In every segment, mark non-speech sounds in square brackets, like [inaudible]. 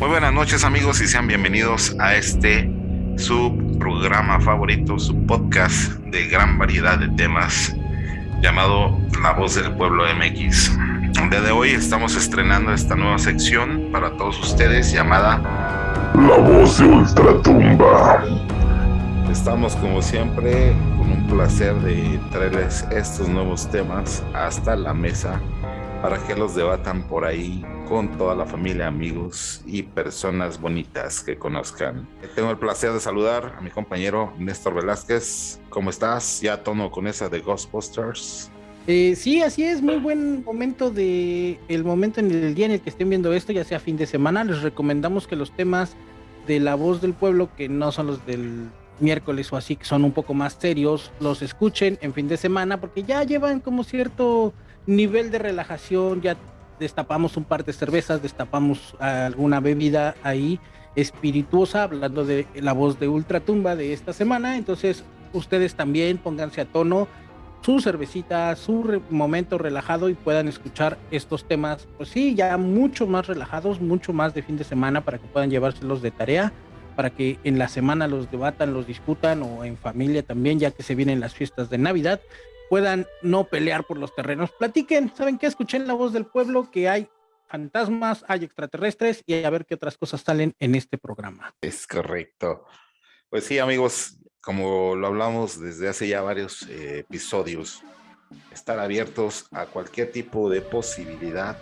Muy buenas noches amigos y sean bienvenidos a este su programa favorito, su podcast de gran variedad de temas llamado La Voz del Pueblo MX. El día de hoy estamos estrenando esta nueva sección para todos ustedes llamada La Voz de Ultratumba. Estamos como siempre con un placer de traerles estos nuevos temas hasta la mesa para que los debatan por ahí con toda la familia, amigos y personas bonitas que conozcan. Tengo el placer de saludar a mi compañero Néstor Velázquez. ¿Cómo estás? Ya tono con esa de Ghostbusters. Eh, sí, así es, muy buen momento de el momento en el día en el que estén viendo esto, ya sea fin de semana. Les recomendamos que los temas de la voz del pueblo, que no son los del miércoles o así, que son un poco más serios, los escuchen en fin de semana, porque ya llevan como cierto nivel de relajación, ya destapamos un par de cervezas, destapamos alguna bebida ahí espirituosa, hablando de la voz de Ultratumba de esta semana. Entonces, ustedes también pónganse a tono su cervecita, su momento relajado y puedan escuchar estos temas, pues sí, ya mucho más relajados, mucho más de fin de semana para que puedan llevárselos de tarea, para que en la semana los debatan, los discutan o en familia también, ya que se vienen las fiestas de Navidad puedan no pelear por los terrenos. Platiquen, ¿saben qué? Escuchen la voz del pueblo que hay fantasmas, hay extraterrestres y a ver qué otras cosas salen en este programa. Es correcto. Pues sí, amigos, como lo hablamos desde hace ya varios eh, episodios, estar abiertos a cualquier tipo de posibilidad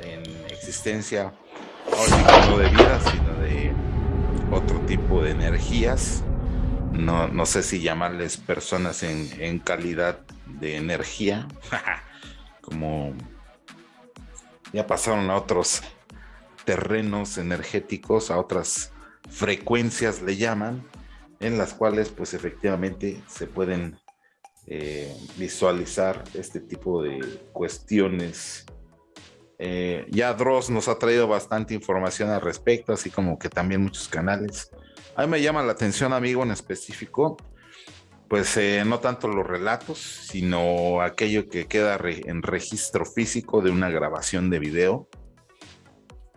en existencia, no de vida, sino de otro tipo de energías no, no sé si llamarles personas en, calidad de energía, [laughs] como ya pasaron a otros terrenos energéticos, a otras frecuencias le llaman, en las cuales pues efectivamente se pueden eh, visualizar este tipo de cuestiones. Eh, ya Dross nos ha traído bastante información al respecto, así como que también muchos canales. A mí me llama la atención, amigo, en específico, pues eh, no tanto los relatos, sino aquello que queda en registro físico de una grabación de video.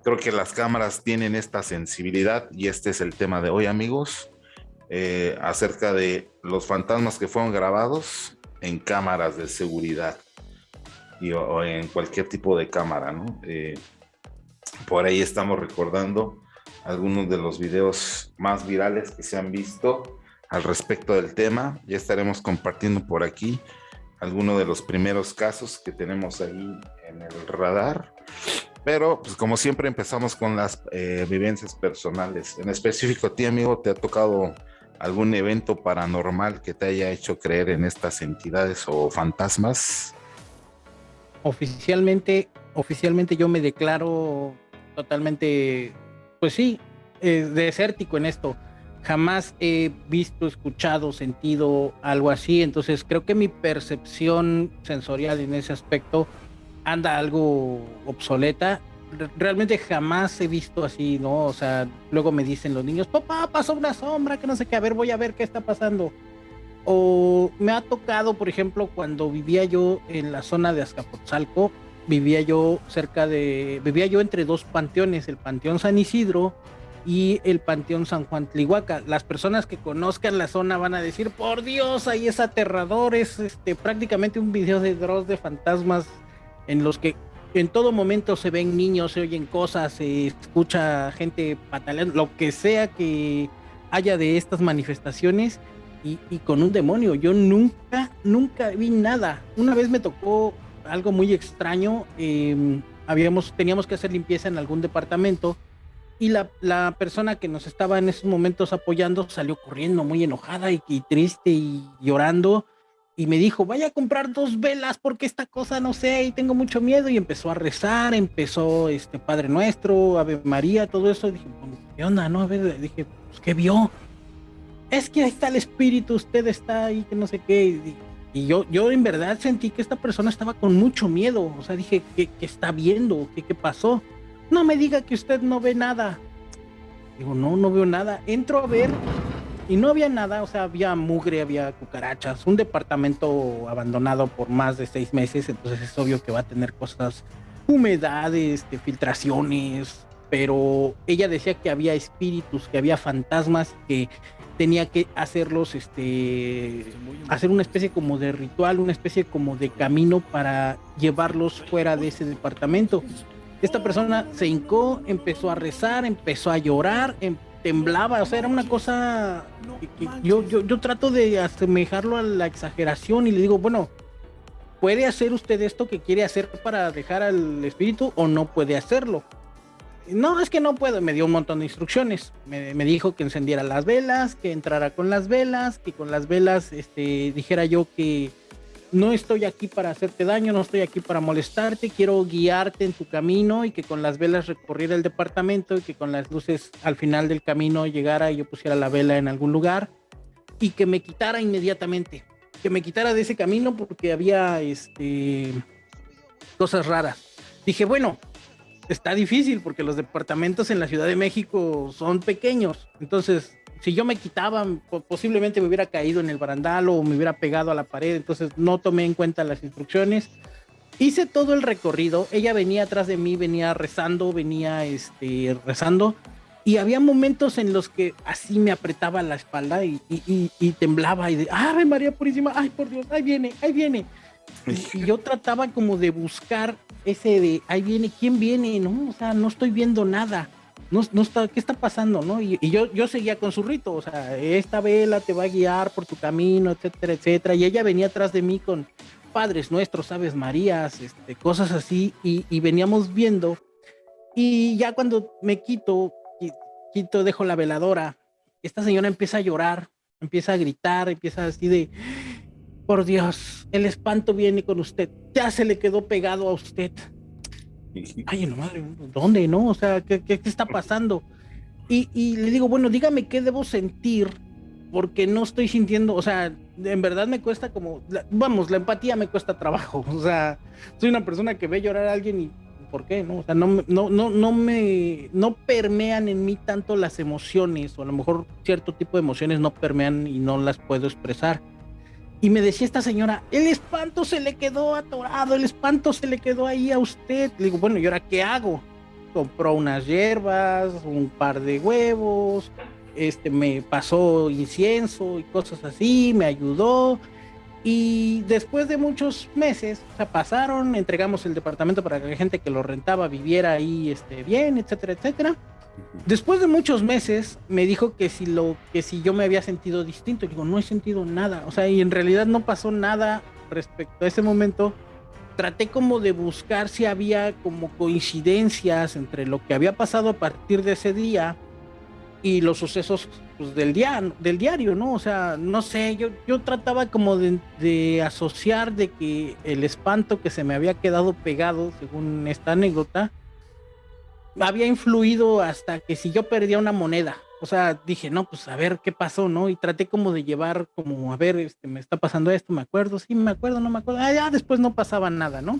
Creo que las cámaras tienen esta sensibilidad y este es el tema de hoy, amigos, eh, acerca de los fantasmas que fueron grabados en cámaras de seguridad y, o, en cualquier tipo de cámara, ¿no? Eh, por ahí estamos recordando algunos de los videos más virales que se han visto al respecto del tema. Ya estaremos compartiendo por aquí algunos de los primeros casos que tenemos ahí en el radar. Pero, pues como siempre, empezamos con las eh, vivencias personales. En específico, a ti, amigo, ¿te ha tocado algún evento paranormal que te haya hecho creer en estas entidades o fantasmas? Oficialmente, oficialmente yo me declaro totalmente pues sí, eh, desértico en esto. Jamás he visto, escuchado, sentido algo así. Entonces creo que mi percepción sensorial en ese aspecto anda algo obsoleta. Realmente jamás he visto así, ¿no? O sea, luego me dicen los niños, papá, pasó una sombra, que no sé qué, a ver, voy a ver qué está pasando. O me ha tocado, por ejemplo, cuando vivía yo en la zona de Azcapotzalco, vivía yo cerca de, vivía yo entre dos panteones, el Panteón San Isidro y el Panteón San Juan Tlihuaca. Las personas que conozcan la zona van a decir, por Dios, ahí es aterrador, es este, prácticamente un video de Dross de fantasmas en los que en todo momento se ven niños, se oyen cosas, se escucha gente pataleando, lo que sea que haya de estas manifestaciones y, y con un demonio. Yo nunca, nunca vi nada. Una vez me tocó algo muy extraño. Em, habíamos, teníamos que hacer limpieza en algún departamento y la, la, persona que nos estaba en esos momentos apoyando salió corriendo muy enojada y, triste y llorando y me dijo, vaya a comprar dos velas porque esta cosa no sé y tengo mucho miedo y empezó a rezar, empezó este Padre Nuestro, Ave María, todo eso. Dije, ¿qué onda? No, dije, pues, ¿qué vio? Es que ahí está el espíritu, usted está ahí, que no sé qué. Yo, yo en verdad sentí que esta persona estaba con mucho miedo. O sea, dije, ¿qué, está viendo? ¿Qué, ¿Qué pasó? No me diga que usted no ve nada. Digo, no, no veo nada. Entro a ver y no había nada. O sea, había mugre, había cucarachas. Un departamento abandonado por más de seis meses. Entonces es obvio que va a tener cosas, humedades, filtraciones, pero ella decía que había espíritus, que había fantasmas, que tenía que hacerlos, este, hacer una especie como de ritual, una especie como de camino para llevarlos fuera de ese departamento. Esta persona se hincó, empezó a rezar, empezó a llorar, em, temblaba, o sea, era una cosa yo, yo, yo trato de asemejarlo a la exageración y le digo, bueno, ¿puede hacer usted esto que quiere hacer para dejar al espíritu o no puede hacerlo? No, es que no puedo. Me dio un montón de instrucciones. Me, dijo que encendiera las velas, que entrara con las velas, que con las velas este, dijera yo que no estoy aquí para hacerte daño, no estoy aquí para molestarte, quiero guiarte en tu camino y que con las velas recorriera el departamento y que con las luces al final del camino llegara y yo pusiera la vela en algún lugar y que me quitara inmediatamente, que me quitara de ese camino porque había este, cosas raras. Dije, bueno, está difícil porque los departamentos en la Ciudad de México son pequeños. Entonces, si yo me quitaba, posiblemente me hubiera caído en el barandal o me hubiera pegado a la pared. Entonces, no tomé en cuenta las instrucciones. Hice todo el recorrido. Ella venía atrás de mí, venía rezando, venía este, rezando. Y había momentos en los que así me apretaba la espalda y, y, temblaba y de, ¡ay, María Purísima! ¡Ay, por Dios! ¡Ahí viene! ¡Ahí viene! Y, yo trataba como de buscar ese de, ahí viene, ¿quién viene? No, o sea, no estoy viendo nada. No, no está, ¿qué está pasando? ¿no? Y, yo, yo seguía con su rito, o sea, esta vela te va a guiar por tu camino, etcétera, etcétera. Y ella venía atrás de mí con Padres Nuestros, Aves Marías, este, cosas así, y, y veníamos viendo. Y ya cuando me quito, quito, dejo la veladora, esta señora empieza a llorar, empieza a gritar, empieza así de, por Dios, el espanto viene con usted. Ya se le quedó pegado a usted. [laughs] Ay, no madre, ¿dónde, no? O sea, ¿qué, qué, está pasando? Y, y, le digo, bueno, dígame qué debo sentir, porque no estoy sintiendo, o sea, en verdad me cuesta como, vamos, la empatía me cuesta trabajo. [laughs] O sea, soy una persona que ve llorar a alguien y ¿por qué? No, o sea, no, no, no, no me, no permean en mí tanto las emociones, o a lo mejor cierto tipo de emociones no permean y no las puedo expresar y me decía esta señora, el espanto se le quedó atorado, el espanto se le quedó ahí a usted. Le digo, bueno, ¿y ahora qué hago? Compró unas hierbas, un par de huevos, este, me pasó incienso y cosas así, me ayudó. Y después de muchos meses, pasaron, entregamos el departamento para que la gente que lo rentaba viviera ahí este, bien, etcétera, etcétera. Después de muchos meses me dijo que si lo que si yo me había sentido distinto, digo, no he sentido nada, o sea, y en realidad no pasó nada respecto a ese momento. Traté como de buscar si había como coincidencias entre lo que había pasado a partir de ese día y los sucesos pues, del día del diario, ¿no? O sea, no sé, yo yo trataba como de, de asociar de que el espanto que se me había quedado pegado, según esta anécdota, había influido hasta que si yo perdía una moneda, o sea, dije, no, pues a ver qué pasó, ¿no? Y traté como de llevar, como, a ver, este, me está pasando esto, me acuerdo, sí, me acuerdo, no me acuerdo, ah, ya después no pasaba nada, ¿no?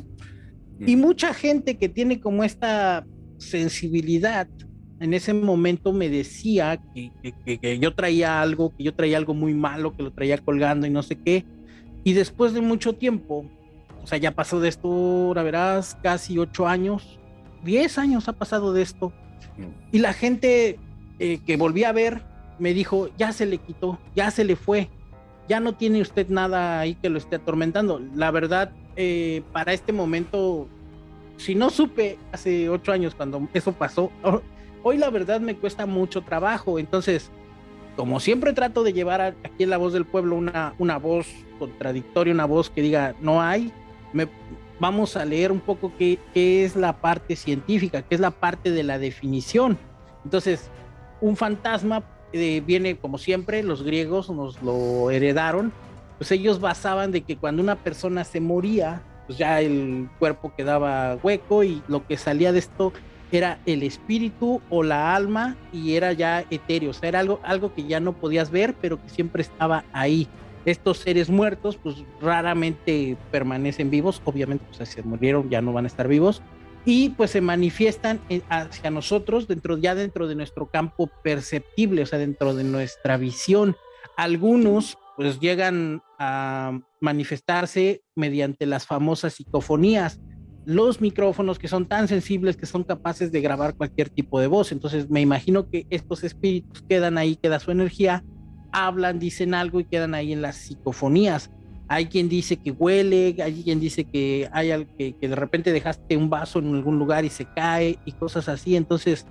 Y mucha gente que tiene como esta sensibilidad, en ese momento me decía que, que, que, yo traía algo, que yo traía algo muy malo, que lo traía colgando y no sé qué. Y después de mucho tiempo, o sea, ya pasó de esto, la verás, casi ocho años, 10 años ha pasado de esto. Y la gente eh, que volví a ver me dijo, ya se le quitó, ya se le fue, ya no tiene usted nada ahí que lo esté atormentando. La verdad, eh, para este momento, si no supe hace ocho años cuando eso pasó, hoy la verdad me cuesta mucho trabajo. Entonces, como siempre trato de llevar aquí en la voz del pueblo una, una voz contradictoria, una voz que diga, no hay, me, vamos a leer un poco qué, es la parte científica, qué es la parte de la definición. Entonces, un fantasma eh, viene, como siempre, los griegos nos lo heredaron, pues ellos basaban de que cuando una persona se moría, pues ya el cuerpo quedaba hueco y lo que salía de esto era el espíritu o la alma y era ya etéreo, o sea, era algo, algo que ya no podías ver, pero que siempre estaba ahí estos seres muertos pues raramente permanecen vivos, obviamente pues se murieron ya no van a estar vivos y pues se manifiestan hacia nosotros dentro ya dentro de nuestro campo perceptible, o sea, dentro de nuestra visión. Algunos pues llegan a manifestarse mediante las famosas psicofonías, los micrófonos que son tan sensibles que son capaces de grabar cualquier tipo de voz. Entonces me imagino que estos espíritus quedan ahí, queda su energía, hablan, dicen algo y quedan ahí en las psicofonías. Hay quien dice que huele, hay quien dice que hay que, que de repente dejaste un vaso en algún lugar y se cae y cosas así. Entonces,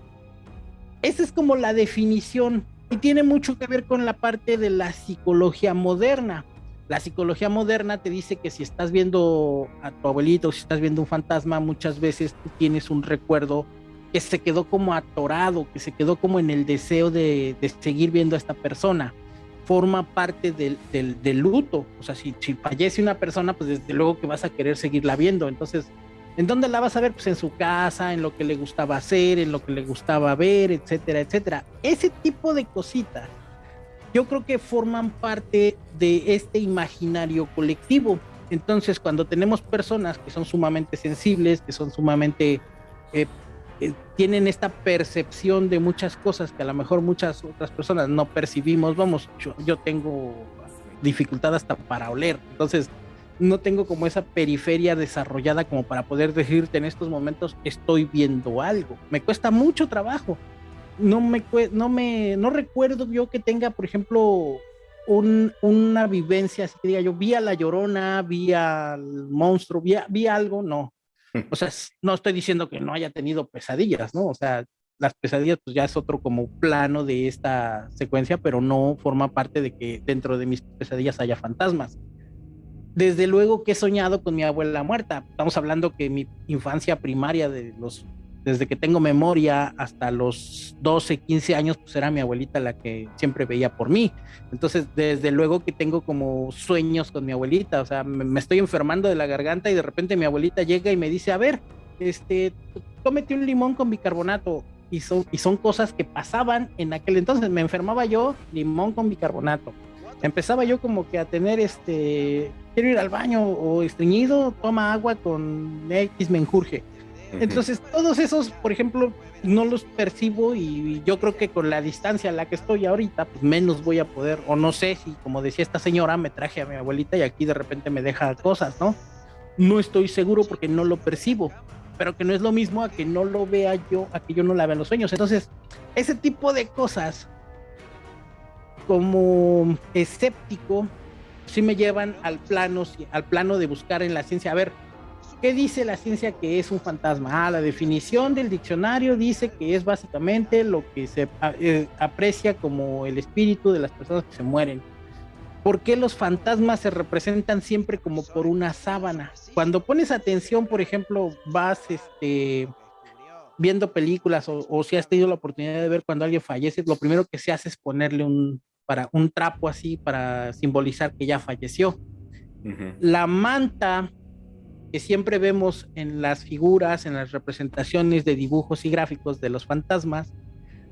esa es como la definición y tiene mucho que ver con la parte de la psicología moderna la psicología moderna te dice que si estás viendo a tu abuelito, si estás viendo un fantasma, muchas veces tú tienes un recuerdo que se quedó como atorado, que se quedó como en el deseo de, seguir viendo a esta persona. Forma parte del, del, luto. O sea, si, si, fallece una persona, pues desde luego que vas a querer seguirla viendo. Entonces, ¿en dónde la vas a ver? Pues en su casa, en lo que le gustaba hacer, en lo que le gustaba ver, etcétera, etcétera. Ese tipo de cositas yo creo que forman parte de este imaginario colectivo. Entonces, cuando tenemos personas que son sumamente sensibles, que son sumamente, eh, eh, tienen esta percepción de muchas cosas que a lo mejor muchas otras personas no percibimos, vamos, yo, tengo dificultad hasta para oler, entonces no tengo como esa periferia desarrollada como para poder decirte en estos momentos estoy viendo algo. Me cuesta mucho trabajo no me, no me, no recuerdo yo que tenga, por ejemplo, un, una vivencia, así que diga yo, vi a la llorona, vi al monstruo, vi, vi algo, no. O sea, no estoy diciendo que no haya tenido pesadillas, ¿no? O sea, las pesadillas pues ya es otro como plano de esta secuencia, pero no forma parte de que dentro de mis pesadillas haya fantasmas. Desde luego que he soñado con mi abuela muerta. Estamos hablando que mi infancia primaria de los desde que tengo memoria hasta los 12, 15 años, pues era mi abuelita la que siempre veía por mí. Entonces, desde luego que tengo como sueños con mi abuelita, o sea, me, estoy enfermando de la garganta y de repente mi abuelita llega y me dice, a ver, este, cómete un limón con bicarbonato. Y son, y son cosas que pasaban en aquel entonces. Me enfermaba yo, limón con bicarbonato. Empezaba yo como que a tener este, quiero ir al baño o estreñido, toma agua con X menjurje entonces, todos esos, por ejemplo, no los percibo y yo creo que con la distancia a la que estoy ahorita, pues menos voy a poder, o no sé si, como decía esta señora, me traje a mi abuelita y aquí de repente me deja cosas, ¿no? No estoy seguro porque no lo percibo, pero que no es lo mismo a que no lo vea yo, a que yo no la vea en los sueños. Entonces, ese tipo de cosas, como escéptico, sí me llevan al plano, al plano de buscar en la ciencia, a ver, ¿Qué dice la ciencia que es un fantasma? Ah, la definición del diccionario dice que es básicamente lo que se eh, aprecia como el espíritu de las personas que se mueren. ¿Por qué los fantasmas se representan siempre como por una sábana? Cuando pones atención, por ejemplo, vas este, viendo películas o, si has tenido la oportunidad de ver cuando alguien fallece, lo primero que se hace es ponerle un, para, un trapo así para simbolizar que ya falleció. La manta que siempre vemos en las figuras, en las representaciones de dibujos y gráficos de los fantasmas,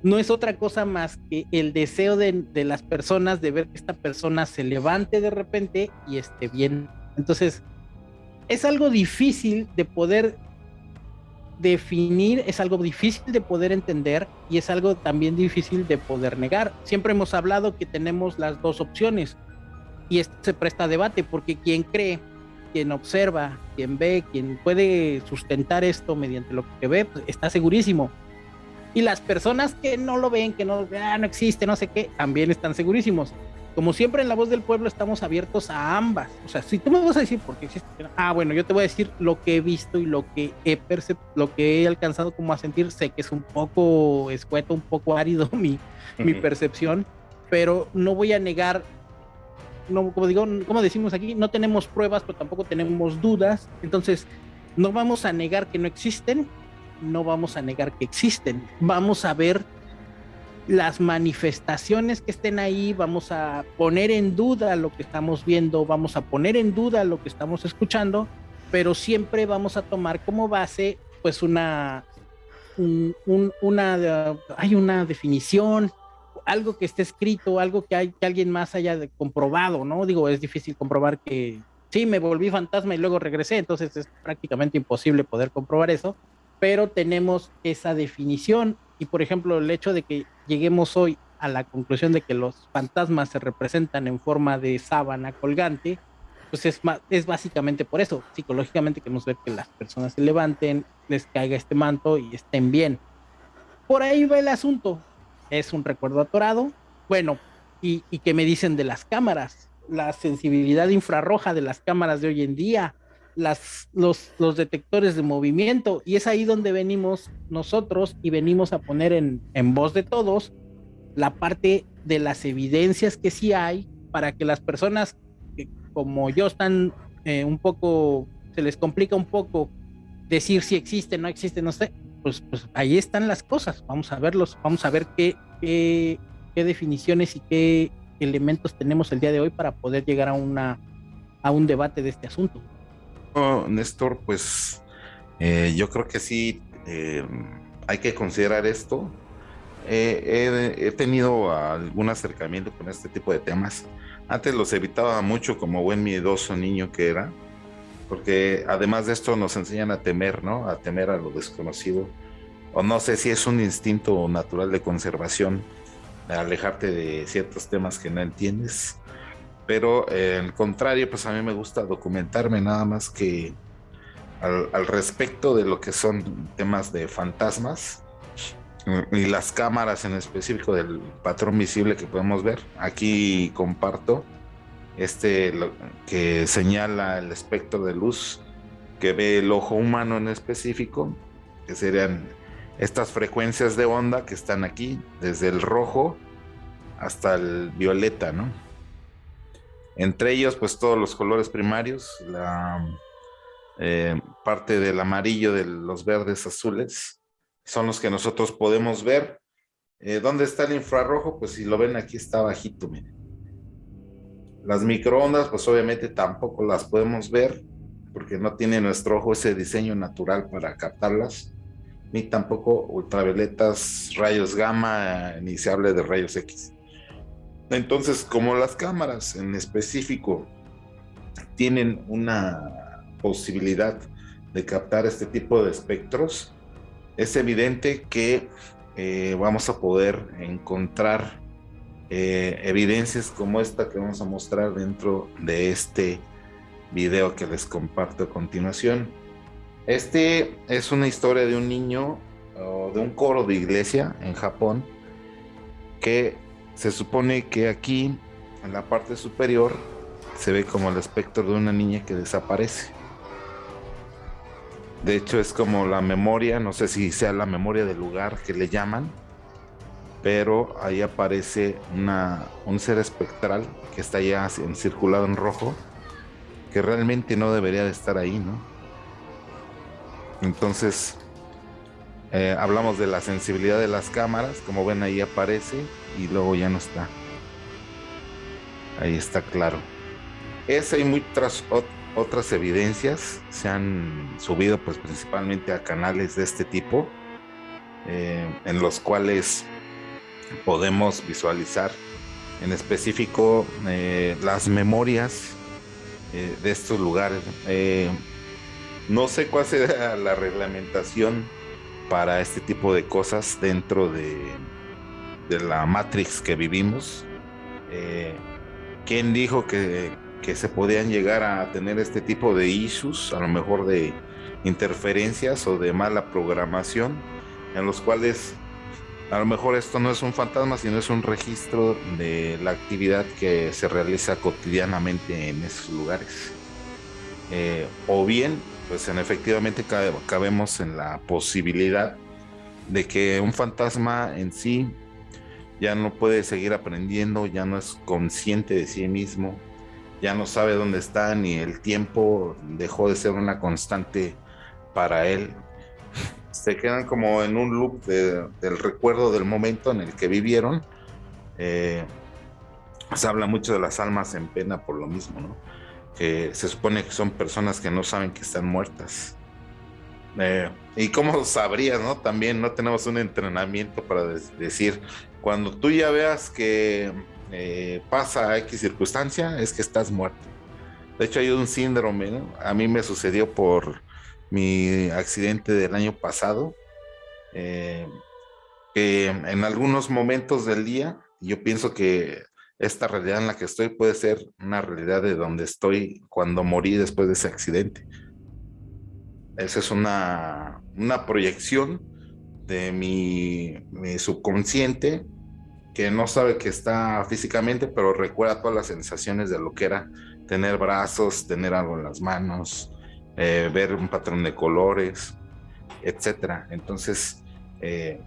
no es otra cosa más que el deseo de, las personas de ver que esta persona se levante de repente y esté bien. Entonces, es algo difícil de poder definir, es algo difícil de poder entender y es algo también difícil de poder negar. Siempre hemos hablado que tenemos las dos opciones y esto se presta a debate porque quien cree quien observa, quien ve, quien puede sustentar esto mediante lo que ve, pues, está segurísimo. Y las personas que no lo ven, que no, ah, no existe, no sé qué, también están segurísimos. Como siempre en la voz del pueblo estamos abiertos a ambas. O sea, si tú me vas a decir por qué existe, ah, bueno, yo te voy a decir lo que he visto y lo que he lo que he alcanzado como a sentir. Sé que es un poco escueto, un poco árido [laughs] mi, mi percepción, pero no voy a negar no, como digo, como decimos aquí, no tenemos pruebas, pero tampoco tenemos dudas. Entonces, no vamos a negar que no existen, no vamos a negar que existen. Vamos a ver las manifestaciones que estén ahí, vamos a poner en duda lo que estamos viendo, vamos a poner en duda lo que estamos escuchando, pero siempre vamos a tomar como base pues una, hay una definición, algo que esté escrito, algo que, hay, que alguien más haya comprobado, ¿no? Digo, es difícil comprobar que sí, me volví fantasma y luego regresé, entonces es prácticamente imposible poder comprobar eso, pero tenemos esa definición y, por ejemplo, el hecho de que lleguemos hoy a la conclusión de que los fantasmas se representan en forma de sábana colgante, pues es, es básicamente por eso. Psicológicamente queremos ver que las personas se levanten, les caiga este manto y estén bien. Por ahí va el asunto. Es un recuerdo atorado. Bueno, y, y que me dicen de las cámaras, la sensibilidad infrarroja de las cámaras de hoy en día, las, los, los detectores de movimiento, y es ahí donde venimos nosotros y venimos a poner en, en voz de todos la parte de las evidencias que sí hay para que las personas como yo están eh, un poco, se les complica un poco decir si existe, no existe, no sé, pues, pues ahí están las cosas, vamos a verlos, vamos a ver qué, qué, definiciones y qué elementos tenemos el día de hoy para poder llegar a, una, a un debate de este asunto. Néstor, pues eh, yo creo que sí eh, hay que considerar esto. he, tenido algún acercamiento con este tipo de temas. Antes los evitaba mucho como buen miedoso niño que era, porque además de esto nos enseñan a temer, ¿no? A temer a lo desconocido. O no sé si es un instinto natural de conservación, alejarte de ciertos temas que no entiendes. Pero eh, al contrario, pues a mí me gusta documentarme nada más que al, al respecto de lo que son temas de fantasmas y las cámaras en específico del patrón visible que podemos ver. Aquí comparto este que señala el espectro de luz que ve el ojo humano en específico, que serían estas frecuencias de onda que están aquí, desde el rojo hasta el violeta, ¿no? Entre ellos, pues todos los colores primarios, la eh, parte del amarillo de los verdes azules, son los que nosotros podemos ver. Eh, ¿Dónde está el infrarrojo? Pues si lo ven aquí está bajito, miren. Las microondas, pues obviamente tampoco las podemos ver porque no tiene nuestro ojo ese diseño natural para captarlas, ni tampoco ultravioletas, rayos gamma, ni se hable de rayos X. Entonces, como las cámaras en específico tienen una posibilidad de captar este tipo de espectros, es evidente que eh, vamos a poder encontrar eh, evidencias como esta que vamos a mostrar dentro de este video que les comparto a continuación. Este es una historia de un niño o de un coro de iglesia en Japón que se supone que aquí en la parte superior se ve como el espectro de una niña que desaparece. De hecho, es como la memoria, no sé si sea la memoria del lugar que le llaman, pero ahí aparece una, un ser espectral que está ya circulado en rojo, que realmente no debería de estar ahí, ¿no? Entonces, eh, hablamos de la sensibilidad de las cámaras, como ven ahí aparece y luego ya no está. Ahí está claro. Es hay muy tras, otras evidencias se han subido pues principalmente a canales de este tipo eh, en los cuales podemos visualizar en específico eh, las memorias eh, de estos lugares. No sé cuál será [laughs] la reglamentación para este tipo de cosas dentro de, de la matrix que vivimos. Quién dijo que que se podían llegar a tener este tipo de issues, a lo mejor de interferencias o de mala programación, en los cuales a lo mejor esto no es un fantasma, sino es un registro de la actividad que se realiza cotidianamente en esos lugares. Eh, o bien, pues en efectivamente cabemos en la posibilidad de que un fantasma en sí ya no puede seguir aprendiendo, ya no es consciente de sí mismo, ya no sabe dónde está ni el tiempo dejó de ser una constante para él. Se quedan como en un loop del recuerdo del momento en el que vivieron. Eh, se habla mucho de las almas en pena por lo mismo, ¿no? Que se supone que son personas que no saben que están muertas. Eh, y cómo sabrías, ¿no? También no tenemos un entrenamiento para decir, cuando tú ya veas que eh, pasa X circunstancia, es que estás muerto. De hecho, hay un síndrome, A mí me sucedió por mi accidente del año pasado, eh, que en algunos momentos del día, yo pienso que esta realidad en la que estoy puede ser una realidad de donde estoy cuando morí después de ese accidente. Esa es una, una proyección de mi, mi, subconsciente que no sabe que está físicamente, pero recuerda todas las sensaciones de lo que era tener brazos, tener algo en las manos, eh, ver un patrón de colores, etcétera. Entonces, eh,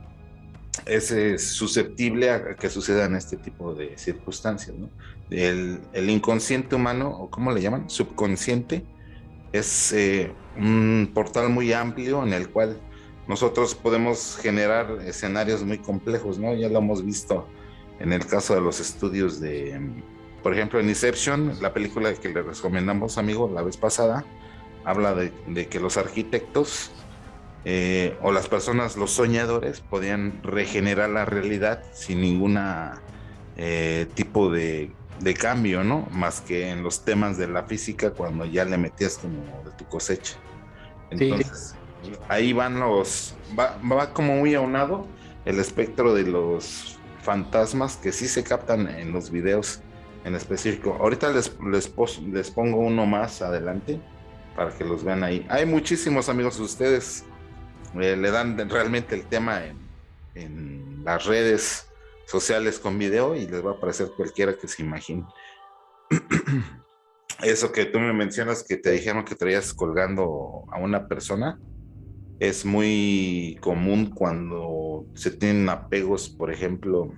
es, susceptible a que sucedan este tipo de circunstancias. el, inconsciente humano, o cómo le llaman, subconsciente, es eh, un portal muy amplio en el cual nosotros podemos generar escenarios muy complejos, ¿no? Ya lo hemos visto en el caso de los estudios de, por ejemplo, en Inception, la película que le recomendamos, amigo, la vez pasada, habla de, de que los arquitectos eh, o las personas, los soñadores, podían regenerar la realidad sin ninguna eh, tipo de, cambio, ¿no? Más que en los temas de la física cuando ya le metías como de tu cosecha. Entonces, ahí van los, va, va, como muy aunado el espectro de los fantasmas que sí se captan en los videos en específico. Ahorita les, les, les pongo uno más adelante para que los vean ahí. Hay muchísimos amigos de ustedes eh, le dan realmente el tema en, las redes sociales con video y les va a aparecer cualquiera que se imagine. [clears throat] Eso que tú me mencionas que te dijeron que traías colgando a una persona es muy común cuando se tienen apegos, por ejemplo,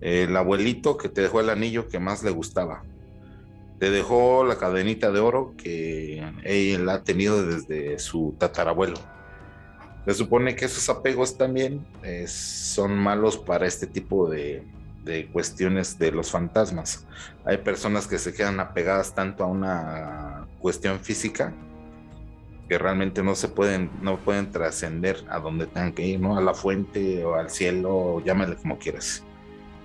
el abuelito que te dejó el anillo que más le gustaba. Te dejó la cadenita de oro que él ha tenido desde su tatarabuelo se supone que esos apegos también eh, son malos para este tipo de, cuestiones de los fantasmas. Hay personas que se quedan apegadas tanto a una cuestión física que realmente no se pueden, no pueden trascender a donde tengan que ir, ¿no? A la fuente o al cielo, llámale como quieras.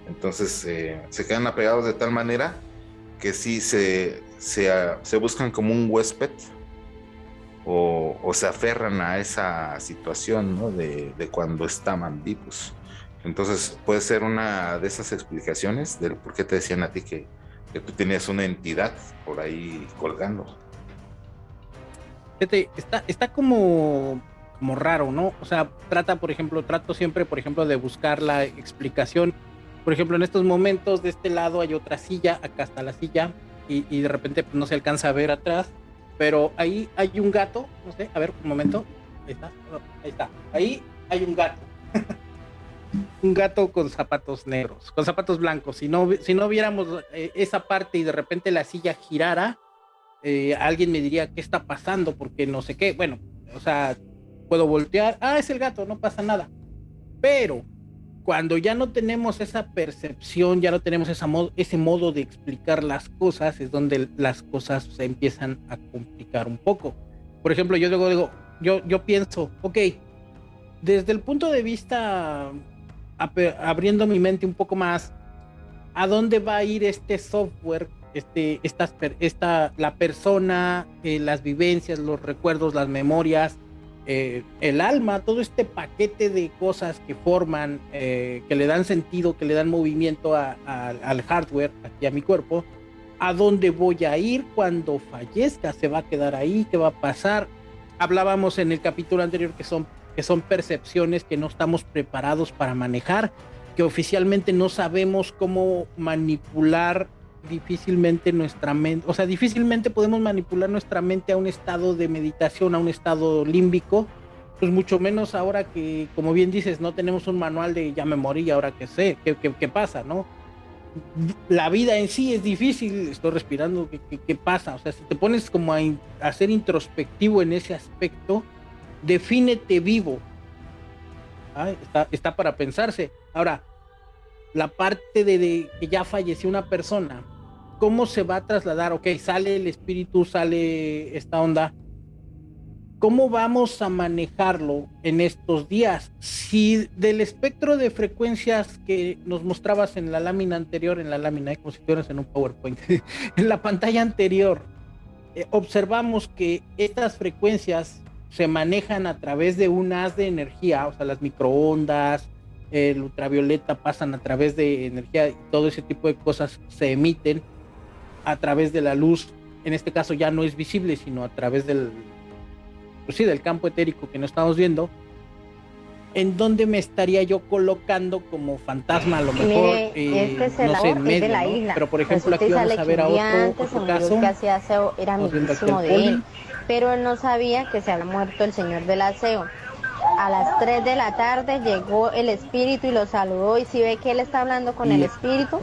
Entonces eh, se quedan apegados de tal manera que sí se, se, se buscan como un huésped o, se aferran a esa situación de, cuando estaban vivos. Entonces puede ser una de esas explicaciones del por qué te decían a ti que, que tú tenías una entidad por ahí colgando. Está, está como, como raro, ¿no? O sea, trata, por ejemplo, trato siempre, por ejemplo, de buscar la explicación. Por ejemplo, en estos momentos de este lado hay otra silla, acá está la silla, y, de repente pues, no se alcanza a ver atrás pero ahí hay un gato, no sé, a ver, un momento. Ahí está, ahí está. Ahí hay un gato. [laughs] un gato con zapatos negros, con zapatos blancos. Si no, si no viéramos eh, esa parte y de repente la silla girara, eh, alguien me diría qué está pasando, porque no sé qué. Bueno, o sea, puedo voltear. Ah, es el gato, no pasa nada. Pero cuando ya no tenemos esa percepción, ya no tenemos esa ese modo de explicar las cosas, es donde las cosas se empiezan a complicar un poco. Por ejemplo, yo luego digo, yo, yo pienso, ok, desde el punto de vista, abriendo mi mente un poco más, ¿a dónde va a ir este software? Este, estas, esta, la persona, eh, las vivencias, los recuerdos, las memorias, eh, el alma, todo este paquete de cosas que forman, eh, que le dan sentido, que le dan movimiento al hardware, aquí a mi cuerpo, a dónde voy a ir cuando fallezca, se va a quedar ahí, qué va a pasar. Hablábamos en el capítulo anterior que son, que son percepciones que no estamos preparados para manejar, que oficialmente no sabemos cómo manipular difícilmente nuestra mente, o sea, difícilmente podemos manipular nuestra mente a un estado de meditación, a un estado límbico, pues mucho menos ahora que, como bien dices, no tenemos un manual de ya me morí, ahora que sé, qué, qué, pasa, ¿no? La vida en sí es difícil, estoy respirando, ¿qué, qué, pasa? O sea, si te pones como a, a ser introspectivo en ese aspecto, defínete vivo. está, está para pensarse. Ahora, la parte de, que ya falleció una persona, ¿cómo se va a trasladar? Ok, sale el espíritu, sale esta onda. ¿Cómo vamos a manejarlo en estos días? Si del espectro de frecuencias que nos mostrabas en la lámina anterior, en la lámina, como si estuvieras en un PowerPoint, [laughs] en la pantalla anterior, eh, observamos que estas frecuencias se manejan a través de un haz de energía, o sea, las microondas, el ultravioleta pasan a través de energía y todo ese tipo de cosas se emiten a través de la luz. En este caso ya no es visible, sino a través del, pues sí, del campo etérico que no estamos viendo. ¿En dónde me estaría yo colocando como fantasma a lo mejor? Eh, este no sé, en medio, de la isla. Pero por ejemplo aquí vamos a ver a otro, otro caso. Que hacía aseo era amiguísimo de él, pero él no sabía que se había muerto el señor del aseo a las 3 de la tarde llegó el espíritu y lo saludó y si ve que él está hablando con el espíritu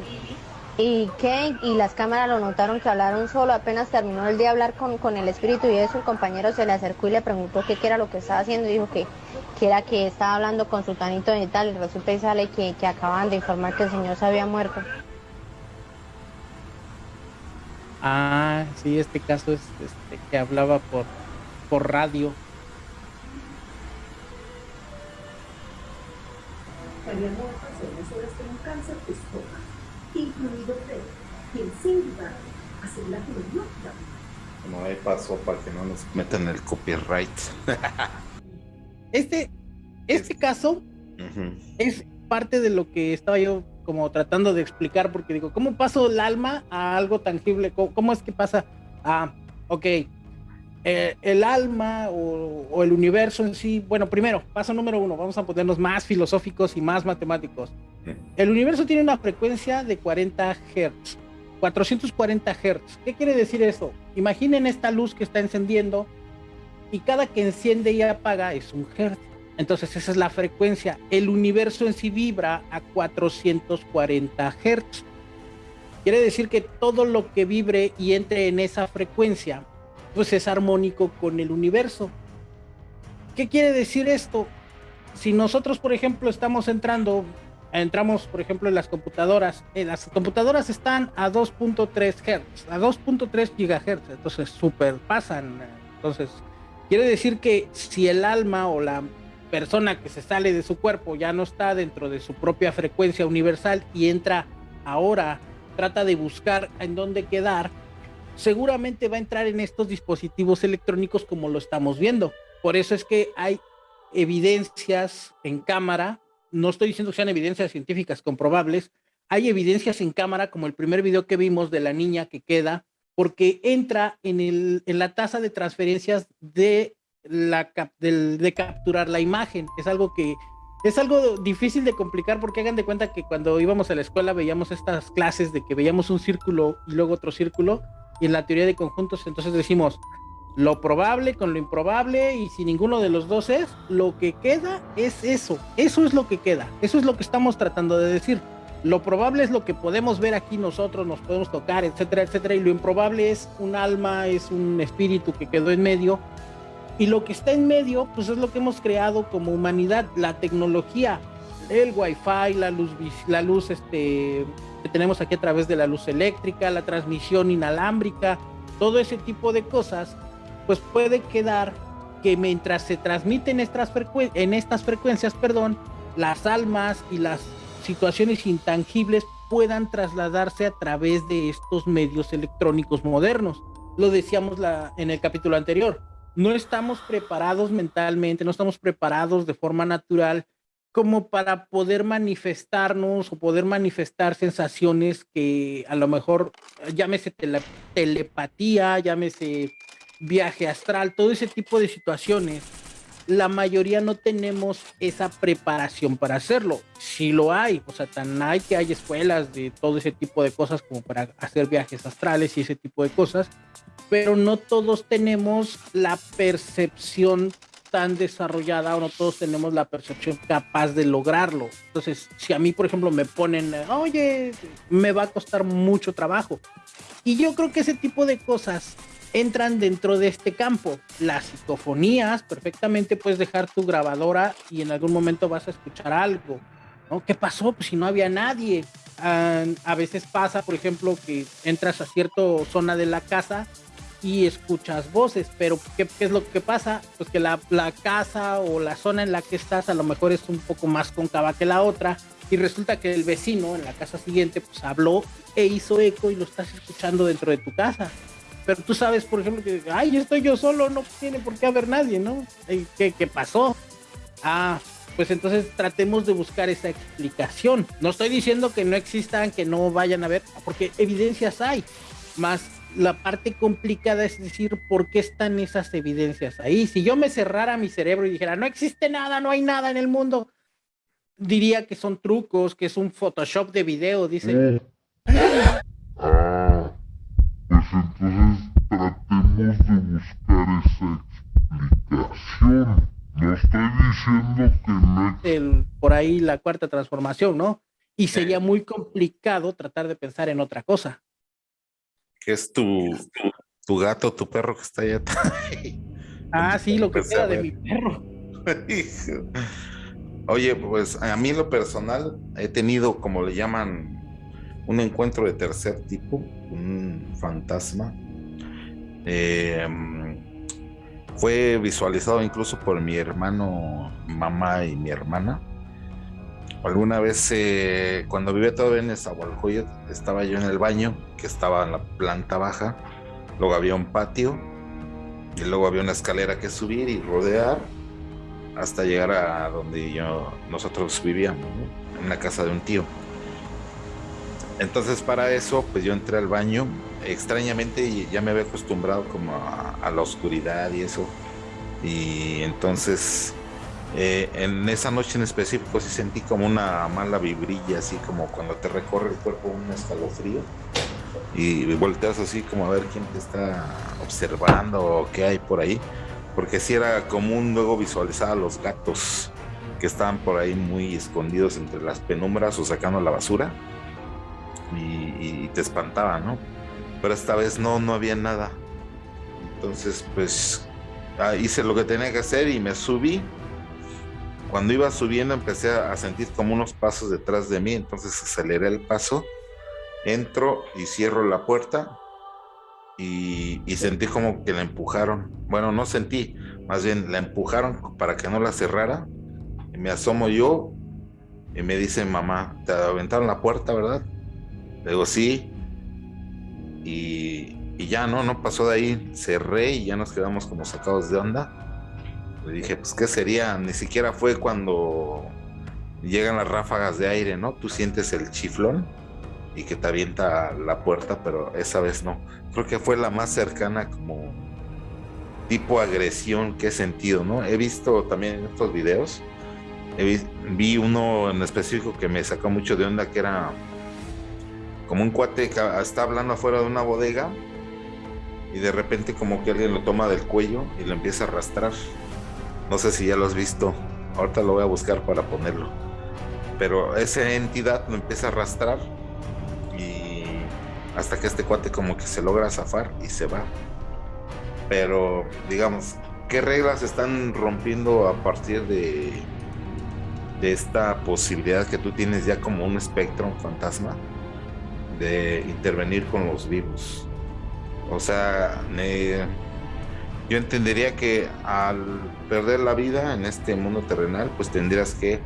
y que y las cámaras lo notaron que hablaron solo, apenas terminó el día hablar con, con el espíritu y eso el compañero se le acercó y le preguntó qué, era lo que estaba haciendo y dijo que, que era que estaba hablando con su tanito y tal y resulta y sale que, que acaban de informar que el señor se había muerto. Ah, sí, este caso es este, que hablaba por, por radio. Habíamos personas horas con un cáncer de estómago, incluido Fred, quien sin duda asegura que lo No hay paso para que no nos metan el copyright. este, este caso es parte de lo que estaba yo como tratando de explicar, porque digo, ¿cómo paso el alma a algo tangible? ¿Cómo, cómo es que pasa a, ok, eh, el alma o, el universo en sí, bueno, primero, paso número uno, vamos a ponernos más filosóficos y más matemáticos. El universo tiene una frecuencia de 40 Hz, 440 Hz. ¿Qué quiere decir eso? Imaginen esta luz que está encendiendo y cada que enciende y apaga es un Hz. Entonces esa es la frecuencia. El universo en sí vibra a 440 Hz. Quiere decir que todo lo que vibre y entre en esa frecuencia pues es armónico con el universo. ¿Qué quiere decir esto? Si nosotros, por ejemplo, estamos entrando, entramos, por ejemplo, en las computadoras, eh, las computadoras están a 2.3 Hz, a 2.3 GHz, entonces super pasan. Entonces, quiere decir que si el alma o la persona que se sale de su cuerpo ya no está dentro de su propia frecuencia universal y entra ahora, trata de buscar en dónde quedar, seguramente va a entrar en estos dispositivos electrónicos como lo estamos viendo. Por eso es que hay evidencias en cámara, no estoy diciendo que sean evidencias científicas comprobables, hay evidencias en cámara como el primer video que vimos de la niña que queda, porque entra en, el, la tasa de transferencias de, la, de capturar la imagen. Es algo que es algo difícil de complicar porque hagan de cuenta que cuando íbamos a la escuela veíamos estas clases de que veíamos un círculo y luego otro círculo y en la teoría de conjuntos entonces decimos lo probable con lo improbable y si ninguno de los dos es, lo que queda es eso, eso es lo que queda, eso es lo que estamos tratando de decir. Lo probable es lo que podemos ver aquí nosotros, nos podemos tocar, etcétera, etcétera, y lo improbable es un alma, es un espíritu que quedó en medio. Y lo que está en medio, pues es lo que hemos creado como humanidad, la tecnología, el wifi, la luz, la luz este, que tenemos aquí a través de la luz eléctrica, la transmisión inalámbrica, todo ese tipo de cosas, pues puede quedar que mientras se transmiten estas en estas frecuencias, perdón, las almas y las situaciones intangibles puedan trasladarse a través de estos medios electrónicos modernos. Lo decíamos en el capítulo anterior. No estamos preparados mentalmente, no estamos preparados de forma natural como para poder manifestarnos o poder manifestar sensaciones que a lo mejor llámese telepatía, llámese viaje astral, todo ese tipo de situaciones. La mayoría no tenemos esa preparación para hacerlo. Si lo hay, o sea, tan hay que hay escuelas de todo ese tipo de cosas como para hacer viajes astrales y ese tipo de cosas, pero no todos tenemos la percepción tan desarrollada o no todos tenemos la percepción capaz de lograrlo. Entonces, si a mí, por ejemplo, me ponen, oye, me va a costar mucho trabajo. Y yo creo que ese tipo de cosas entran dentro de este campo. Las psicofonías, perfectamente puedes dejar tu grabadora y en algún momento vas a escuchar algo. ¿no? ¿Qué pasó? Pues si no había nadie. Ah, a veces pasa, por ejemplo, que entras a cierta zona de la casa y escuchas voces, pero ¿qué, es lo que pasa? Pues que la, la, casa o la zona en la que estás a lo mejor es un poco más cóncava que la otra y resulta que el vecino en la casa siguiente pues habló e hizo eco y lo estás escuchando dentro de tu casa. Pero tú sabes, por ejemplo, que, ay, estoy yo solo, no tiene por qué haber nadie, ¿no? ¿Qué, qué pasó? Ah, pues entonces tratemos de buscar esa explicación. No estoy diciendo que no existan, que no vayan a ver, porque evidencias hay, más la parte complicada es decir por qué están esas evidencias ahí. Si yo me cerrara mi cerebro y dijera, no existe nada, no hay nada en el mundo, diría que son trucos, que es un Photoshop de video, dice. Eh. Ah, pues entonces tratemos de buscar esa explicación. No estoy diciendo que no. El, por ahí la cuarta transformación, ¿no? Y sería muy complicado tratar de pensar en otra cosa. ¿Qué es tu, tu, gato, tu perro que está allá atrás? [laughs] Ah, sí, lo que queda de mi perro. [laughs] Oye, pues a mí lo personal he tenido, como le llaman, un encuentro de tercer tipo, un fantasma. Eh, fue visualizado incluso por mi hermano, mamá y mi hermana. Alguna vez, eh, cuando vivía todavía en Nezahualcóyotl, estaba yo en el baño, que estaba en la planta baja. Luego había un patio y luego había una escalera que subir y rodear hasta llegar a donde yo, nosotros vivíamos, en la casa de un tío. Entonces para eso, pues yo entré al baño, extrañamente ya me había acostumbrado como a, la oscuridad y eso. Y entonces eh, en esa noche en específico sí sentí como una mala vibrilla, así como cuando te recorre el cuerpo un escalofrío. Y volteas así como a ver quién te está observando o qué hay por ahí porque si era común luego visualizar a los gatos que estaban por ahí muy escondidos entre las penumbras o sacando la basura y, te espantaba, ¿no? Pero esta vez no, no había nada. Entonces, pues ah, hice lo que tenía que hacer y me subí. Cuando iba subiendo empecé a sentir como unos pasos detrás de mí, entonces aceleré el paso, entro y cierro la puerta y, sentí como que la empujaron. Bueno, no sentí, más bien la empujaron para que no la cerrara. Me asomo yo y me dice mamá, te aventaron la puerta, ¿verdad? Le digo, sí. Y, y, ya no, no pasó de ahí. Cerré y ya nos quedamos como sacados de onda. Le dije, pues, ¿qué sería? Ni siquiera fue cuando llegan las ráfagas de aire, ¿no? Tú sientes el chiflón y que te avienta la puerta, pero esa vez no. Creo que fue la más cercana como tipo agresión que he sentido, ¿no? He visto también en estos videos, vi uno en específico que me sacó mucho de onda, que era como un cuate que está hablando afuera de una bodega y de repente como que alguien lo toma del cuello y lo empieza a arrastrar. No sé si ya lo has visto, ahorita lo voy a buscar para ponerlo. Pero esa entidad lo empieza a arrastrar hasta que este cuate como que se logra zafar y se va. Pero, digamos, ¿qué reglas están rompiendo a partir de, de esta posibilidad que tú tienes ya como un espectro, fantasma, de intervenir con los vivos? O sea, yo entendería que al perder la vida en este mundo terrenal, pues tendrías que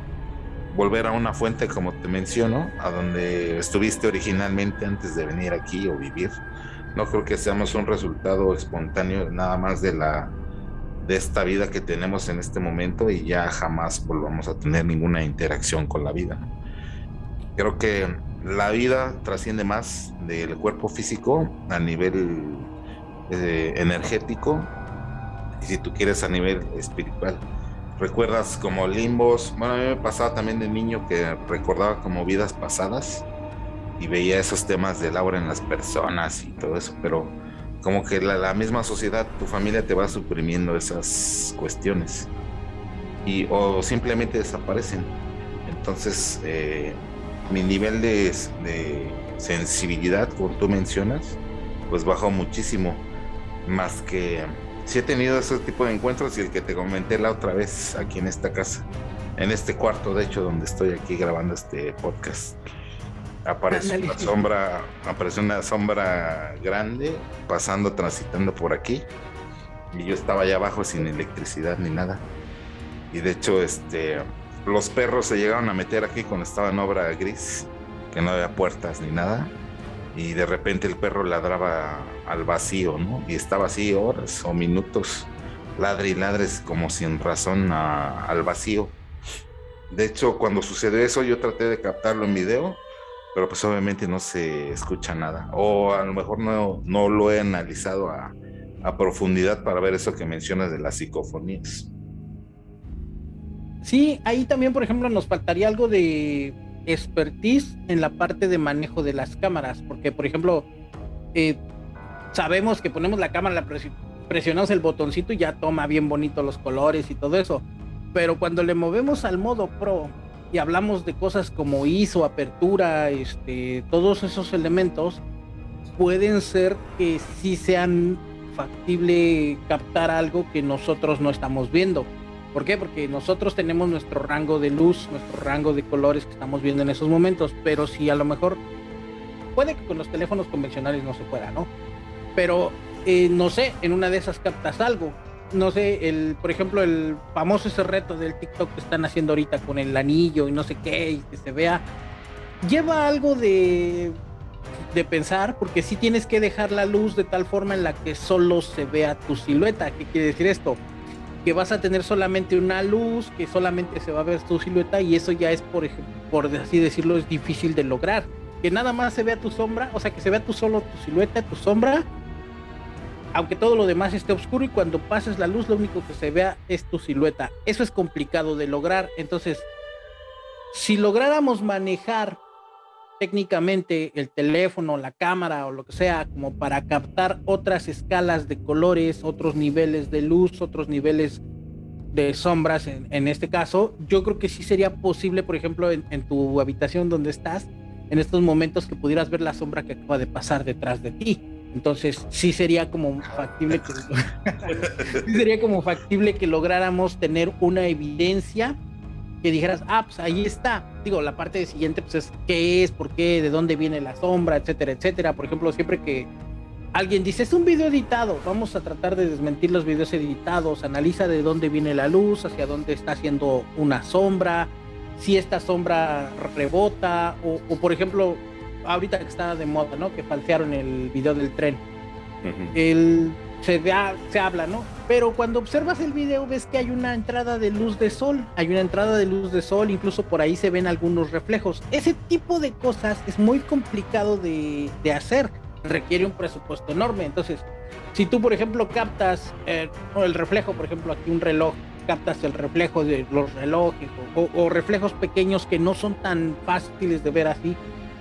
volver a una fuente, como te menciono, a donde estuviste originalmente antes de venir aquí o vivir. No creo que seamos un resultado espontáneo nada más de la de esta vida que tenemos en este momento y ya jamás volvamos a tener ninguna interacción con la vida. Creo que la vida trasciende más del cuerpo físico a nivel eh, energético y si tú quieres a nivel espiritual recuerdas como limbos. Bueno, a mí me pasaba también de niño que recordaba como vidas pasadas y veía esos temas del aura en las personas y todo eso, pero como que la, misma sociedad, tu familia te va suprimiendo esas cuestiones y o simplemente desaparecen. Entonces, eh, mi nivel de, de sensibilidad, como tú mencionas, pues bajó muchísimo, más que sí he tenido ese tipo de encuentros y el que te comenté la otra vez aquí en esta casa, en este cuarto, de hecho, donde estoy aquí grabando este podcast. Aparece una sombra, aparece una sombra grande pasando, transitando por aquí. Y yo estaba allá abajo sin electricidad ni nada. Y de hecho, este, los perros se llegaron a meter aquí cuando estaba en obra gris, que no había puertas ni nada y de repente el perro ladraba al vacío, ¿no? Y estaba así horas o minutos, ladre y ladres como sin razón al vacío. De hecho, cuando sucedió eso, yo traté de captarlo en video, pero pues obviamente no se escucha nada. O a lo mejor no, no lo he analizado a, a profundidad para ver eso que mencionas de las psicofonías. Sí, ahí también, por ejemplo, nos faltaría algo de expertise en la parte de manejo de las cámaras, porque, por ejemplo, eh, sabemos que ponemos la cámara, presionamos el botoncito y ya toma bien bonito los colores y todo eso, pero cuando le movemos al modo pro y hablamos de cosas como ISO, apertura, este, todos esos elementos, pueden ser que sí sean factible captar algo que nosotros no estamos viendo. ¿Por qué? Porque nosotros tenemos nuestro rango de luz, nuestro rango de colores que estamos viendo en esos momentos, pero si a lo mejor puede que con los teléfonos convencionales no se pueda, ¿no? Pero eh, no sé, en una de esas captas algo. No sé, el, por ejemplo, el famoso ese reto del TikTok que están haciendo ahorita con el anillo y no sé qué, y que se vea, lleva algo de de pensar, porque si tienes que dejar la luz de tal forma en la que solo se vea tu silueta. ¿Qué quiere decir esto? Que vas a tener solamente una luz, que solamente se va a ver tu silueta y eso ya es, por, por así decirlo, es difícil de lograr. Que nada más se vea tu sombra, o sea, que se vea tu solo tu silueta, tu sombra, aunque todo lo demás esté oscuro y cuando pases la luz lo único que se vea es tu silueta. Eso es complicado de lograr. Entonces, si lográramos manejar técnicamente el teléfono, la cámara o lo que sea, como para captar otras escalas de colores, otros niveles de luz, otros niveles de sombras en, este caso, yo creo que sí sería posible, por ejemplo, en, tu habitación donde estás, en estos momentos que pudieras ver la sombra que acaba de pasar detrás de ti. Entonces sí sería como factible que, [laughs] sería como factible que lográramos tener una evidencia que dijeras, ah, pues ahí está. Digo, la parte siguiente, pues es qué es, por qué, de dónde viene la sombra, etcétera, etcétera. Por ejemplo, siempre que alguien dice, es un video editado, vamos a tratar de desmentir los videos editados, analiza de dónde viene la luz, hacia dónde está haciendo una sombra, si esta sombra rebota, o, por ejemplo, ahorita que está de moda, ¿no? Que falsearon el video del tren. El se, se habla, ¿no? Pero cuando observas el video ves que hay una entrada de luz de sol, hay una entrada de luz de sol, incluso por ahí se ven algunos reflejos. Ese tipo de cosas es muy complicado de, hacer, requiere un presupuesto enorme. Entonces, si tú, por ejemplo, captas eh, el reflejo, por ejemplo, aquí un reloj, captas el reflejo de los relojes o reflejos pequeños que no son tan fáciles de ver así,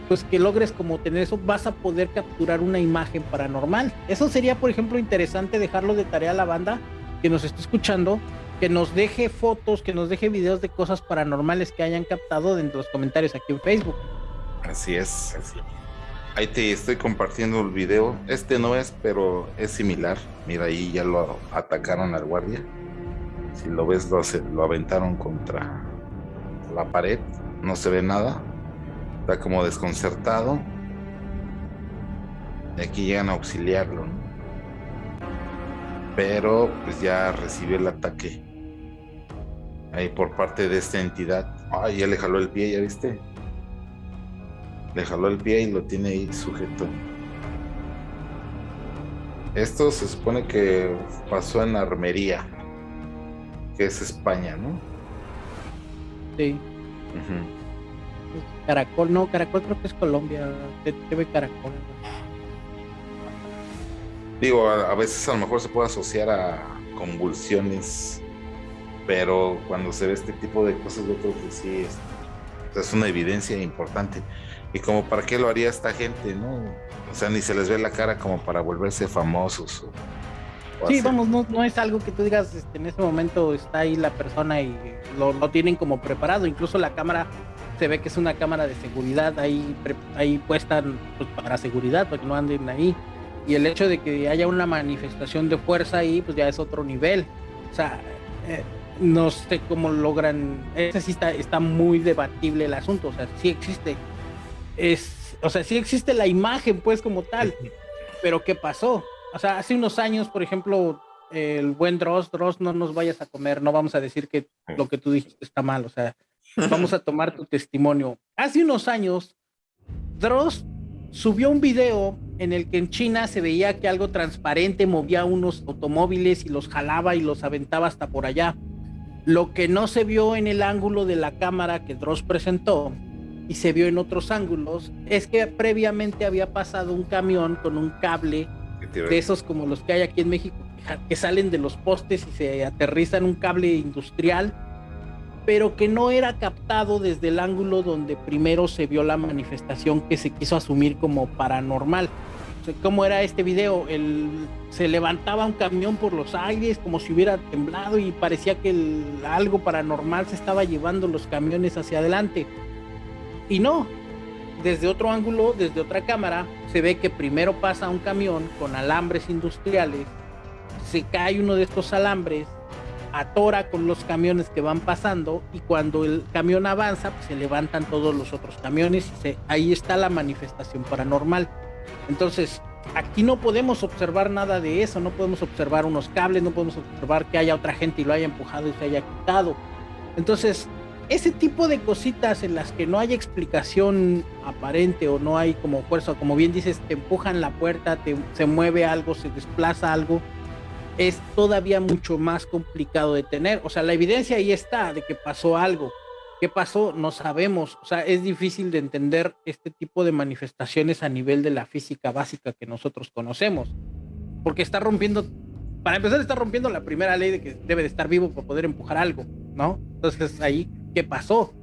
pues que logres como tener eso, vas a poder capturar una imagen paranormal. Eso sería, por ejemplo, interesante dejarlo de tarea a la banda que nos esté escuchando, que nos deje fotos, que nos deje videos de cosas paranormales que hayan captado dentro de los comentarios aquí en Facebook. Así es. Ahí te estoy compartiendo el video. Este no es, pero es similar. Mira, ahí ya lo atacaron al guardia. Si lo ves, lo, lo aventaron contra la pared. No se ve nada Está como desconcertado. Y aquí llegan a auxiliarlo. Pero pues ya recibió el ataque. Ahí por parte de esta entidad. Ay, ya le jaló el pie, ¿ya viste? Le jaló el pie y lo tiene ahí sujeto. Esto se supone que pasó en Armería, que es España, ¿no? Sí. Caracol, no, Caracol creo que es Colombia, TV Caracol. Digo, a, veces a lo mejor se puede asociar a convulsiones, pero cuando se ve este tipo de cosas, yo creo que sí es, es una evidencia importante. Y como para qué lo haría esta gente, ¿no? O sea, ni se les ve la cara como para volverse famosos. sí, vamos, no, no, es algo que tú digas, este, en ese momento está ahí la persona y lo, lo tienen como preparado. Incluso la cámara se ve que es una cámara de seguridad ahí, ahí puesta pues, para seguridad, para que no anden ahí. Y el hecho de que haya una manifestación de fuerza ahí, pues ya es otro nivel. O sea, eh, no sé cómo logran. Ese sí está, está muy debatible el asunto. O sea, sí existe. Es, o sea, sí existe la imagen, pues, como tal. Pero ¿qué pasó? O sea, hace unos años, por ejemplo, el buen Dross, Dross, no nos vayas a comer, no vamos a decir que lo que tú dijiste está mal. O sea, Vamos a tomar tu testimonio. Hace unos años, Dross subió un video en el que en China se veía que algo transparente movía unos automóviles y los jalaba y los aventaba hasta por allá. Lo que no se vio en el ángulo de la cámara que Dross presentó y se vio en otros ángulos es que previamente había pasado un camión con un cable de esos como los que hay aquí en México que salen de los postes y se aterrizan un cable industrial pero que no era captado desde el ángulo donde primero se vio la manifestación que se quiso asumir como paranormal. ¿Cómo era este video? El, se levantaba un camión por los aires como si hubiera temblado y parecía que algo paranormal se estaba llevando los camiones hacia adelante. Y no, desde otro ángulo, desde otra cámara, se ve que primero pasa un camión con alambres industriales, se cae uno de estos alambres, atora con los camiones que van pasando y cuando el camión avanza, pues se levantan todos los otros camiones y ahí está la manifestación paranormal. Entonces, aquí no podemos observar nada de eso, no podemos observar unos cables, no podemos observar que haya otra gente y lo haya empujado y se haya quitado. Entonces, ese tipo de cositas en las que no hay explicación aparente o no hay como fuerza, como bien dices, te empujan la puerta, te, se mueve algo, se desplaza algo, es todavía mucho más complicado de tener. O sea, la evidencia ahí está de que pasó algo. ¿Qué pasó? No sabemos. O sea, es difícil de entender este tipo de manifestaciones a nivel de la física básica que nosotros conocemos. Porque está rompiendo, para empezar, está rompiendo la primera ley de que debe de estar vivo para poder empujar algo, ¿no? Entonces ahí, ¿qué pasó?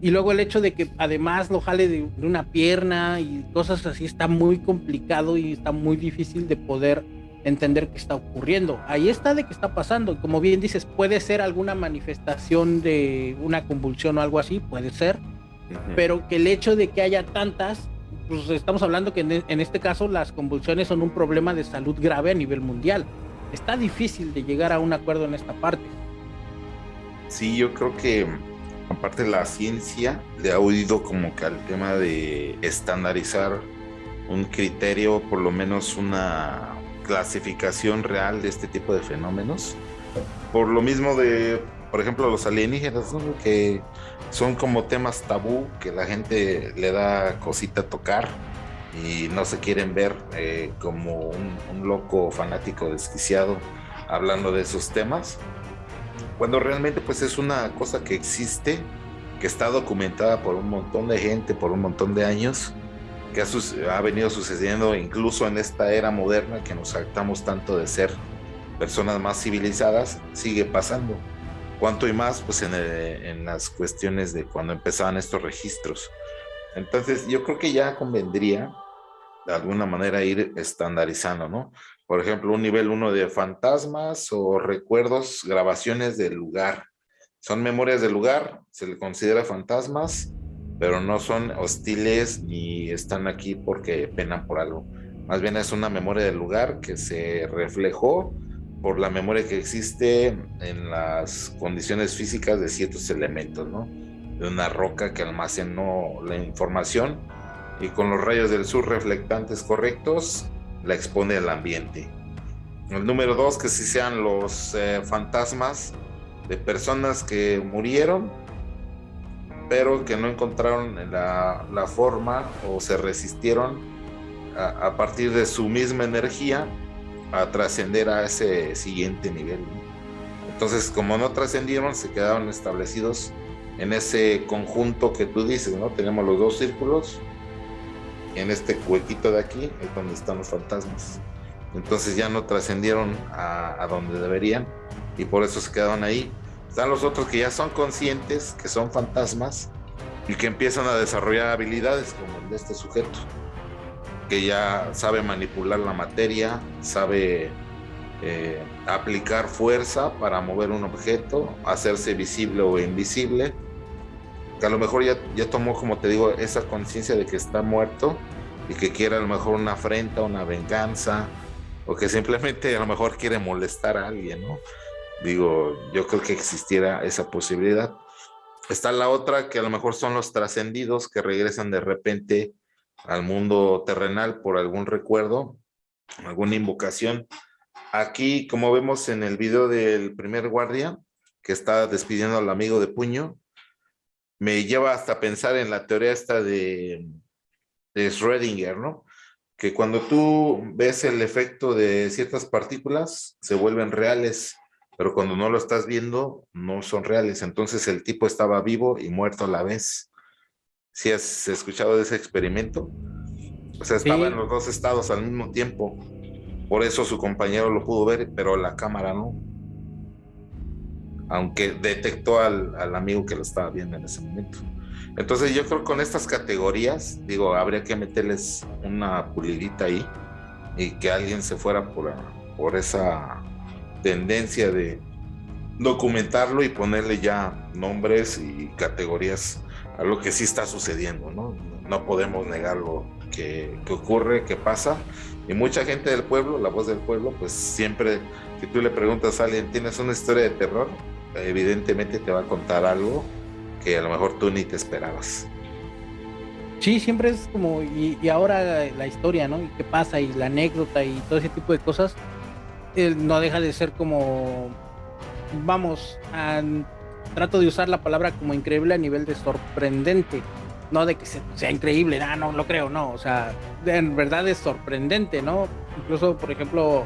Y luego el hecho de que además lo jale de, una pierna y cosas así está muy complicado y está muy difícil de poder entender qué está ocurriendo. Ahí está de qué está pasando. Como bien dices, puede ser alguna manifestación de una convulsión o algo así, puede ser, pero que el hecho de que haya tantas, pues estamos hablando que en, este caso las convulsiones son un problema de salud grave a nivel mundial. Está difícil de llegar a un acuerdo en esta parte. Sí, yo creo que aparte la ciencia le ha oído como que al tema de estandarizar un criterio, por lo menos una clasificación real de este tipo de fenómenos. Por lo mismo de, por ejemplo, los alienígenas, que son como temas tabú, que la gente le da cosita a tocar y no se quieren ver eh, como un, un, loco fanático desquiciado hablando de esos temas. Cuando realmente pues es una cosa que existe, que está documentada por un montón de gente, por un montón de años que ha, venido sucediendo incluso en esta era moderna que nos jactamos tanto de ser personas más civilizadas, sigue pasando. Cuanto y más, pues en, en, las cuestiones de cuando empezaban estos registros. Entonces, yo creo que ya convendría de alguna manera ir estandarizando, ¿no? Por ejemplo, un nivel uno de fantasmas o recuerdos, grabaciones del lugar. Son memorias del lugar, se le considera fantasmas pero no son hostiles ni están aquí porque penan por algo. Más bien es una memoria del lugar que se reflejó por la memoria que existe en las condiciones físicas de ciertos elementos, ¿no? De una roca que almacenó la información y con los rayos del sur reflectantes correctos la expone al ambiente. El número dos, que si sean los eh, fantasmas de personas que murieron pero que no encontraron la, la forma o se resistieron a, a, partir de su misma energía a trascender a ese siguiente nivel. Entonces, como no trascendieron, se quedaron establecidos en ese conjunto que tú dices, ¿no? Tenemos los dos círculos, en este huequito de aquí es donde están los fantasmas. Entonces ya no trascendieron a, a donde deberían y por eso se quedaron ahí están los otros que ya son conscientes, que son fantasmas y que empiezan a desarrollar habilidades como el de este sujeto, que ya sabe manipular la materia, sabe eh, aplicar fuerza para mover un objeto, hacerse visible o invisible, que a lo mejor ya, ya tomó, como te digo, esa conciencia de que está muerto y que quiere a lo mejor una afrenta, una venganza, o que simplemente a lo mejor quiere molestar a alguien, ¿no? Digo, yo creo que existiera esa posibilidad. Está la otra que a lo mejor son los trascendidos que regresan de repente al mundo terrenal por algún recuerdo, alguna invocación. Aquí, como vemos en el video del primer guardia, que está despidiendo al amigo de puño, me lleva hasta pensar en la teoría esta de, de Schrödinger, ¿no? Que cuando tú ves el efecto de ciertas partículas, se vuelven reales pero cuando no lo estás viendo, no son reales. Entonces el tipo estaba vivo y muerto a la vez. ¿Sí has escuchado de ese experimento? O sea, estaba en los dos estados al mismo tiempo. Por eso su compañero lo pudo ver, pero la cámara no. Aunque detectó al, al amigo que lo estaba viendo en ese momento. Entonces yo creo que con estas categorías, digo, habría que meterles una pulidita ahí y que alguien se fuera por, por esa tendencia de documentarlo y ponerle ya nombres y categorías a lo que sí está sucediendo, ¿no? No podemos negar lo que, que ocurre, que pasa. Y mucha gente del pueblo, la voz del pueblo, pues siempre, si tú le preguntas a alguien, ¿tienes una historia de terror? Evidentemente te va a contar algo que a lo mejor tú ni te esperabas. Sí, siempre es como, y, ahora la historia, ¿no? Y qué pasa, y la anécdota y todo ese tipo de cosas, eh, no deja de ser como, vamos, trato de usar la palabra como increíble a nivel de sorprendente, no de que sea increíble, ah, no lo creo, no, o sea, en verdad es sorprendente, ¿no? Incluso, por ejemplo,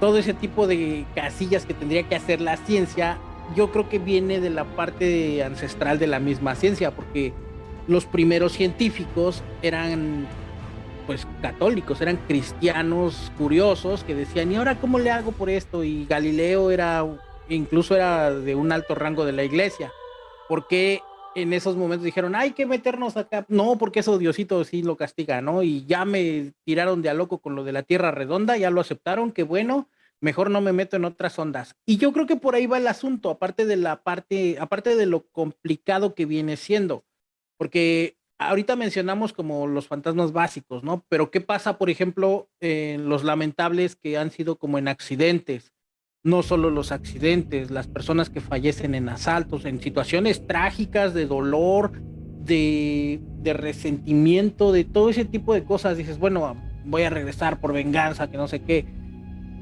todo ese tipo de casillas que tendría que hacer la ciencia yo creo que viene de la parte ancestral de la misma ciencia, porque los primeros científicos eran pues católicos, eran cristianos curiosos que decían, ¿y ahora cómo le hago por esto? Y Galileo era, incluso era de un alto rango de la iglesia, porque en esos momentos dijeron, hay que meternos acá, no, porque eso Diosito sí lo castiga, ¿no? Y ya me tiraron de a loco con lo de la Tierra redonda, ya lo aceptaron, qué bueno, mejor no me meto en otras ondas. Y yo creo que por ahí va el asunto, aparte de la parte, aparte de lo complicado que viene siendo, porque ahorita mencionamos como los fantasmas básicos, ¿no? Pero ¿qué pasa, por ejemplo, en los lamentables que han sido como en accidentes? No solo los accidentes, las personas que fallecen en asaltos, en situaciones trágicas de dolor, de, resentimiento, de todo ese tipo de cosas. Dices, bueno, voy a regresar por venganza, que no sé qué.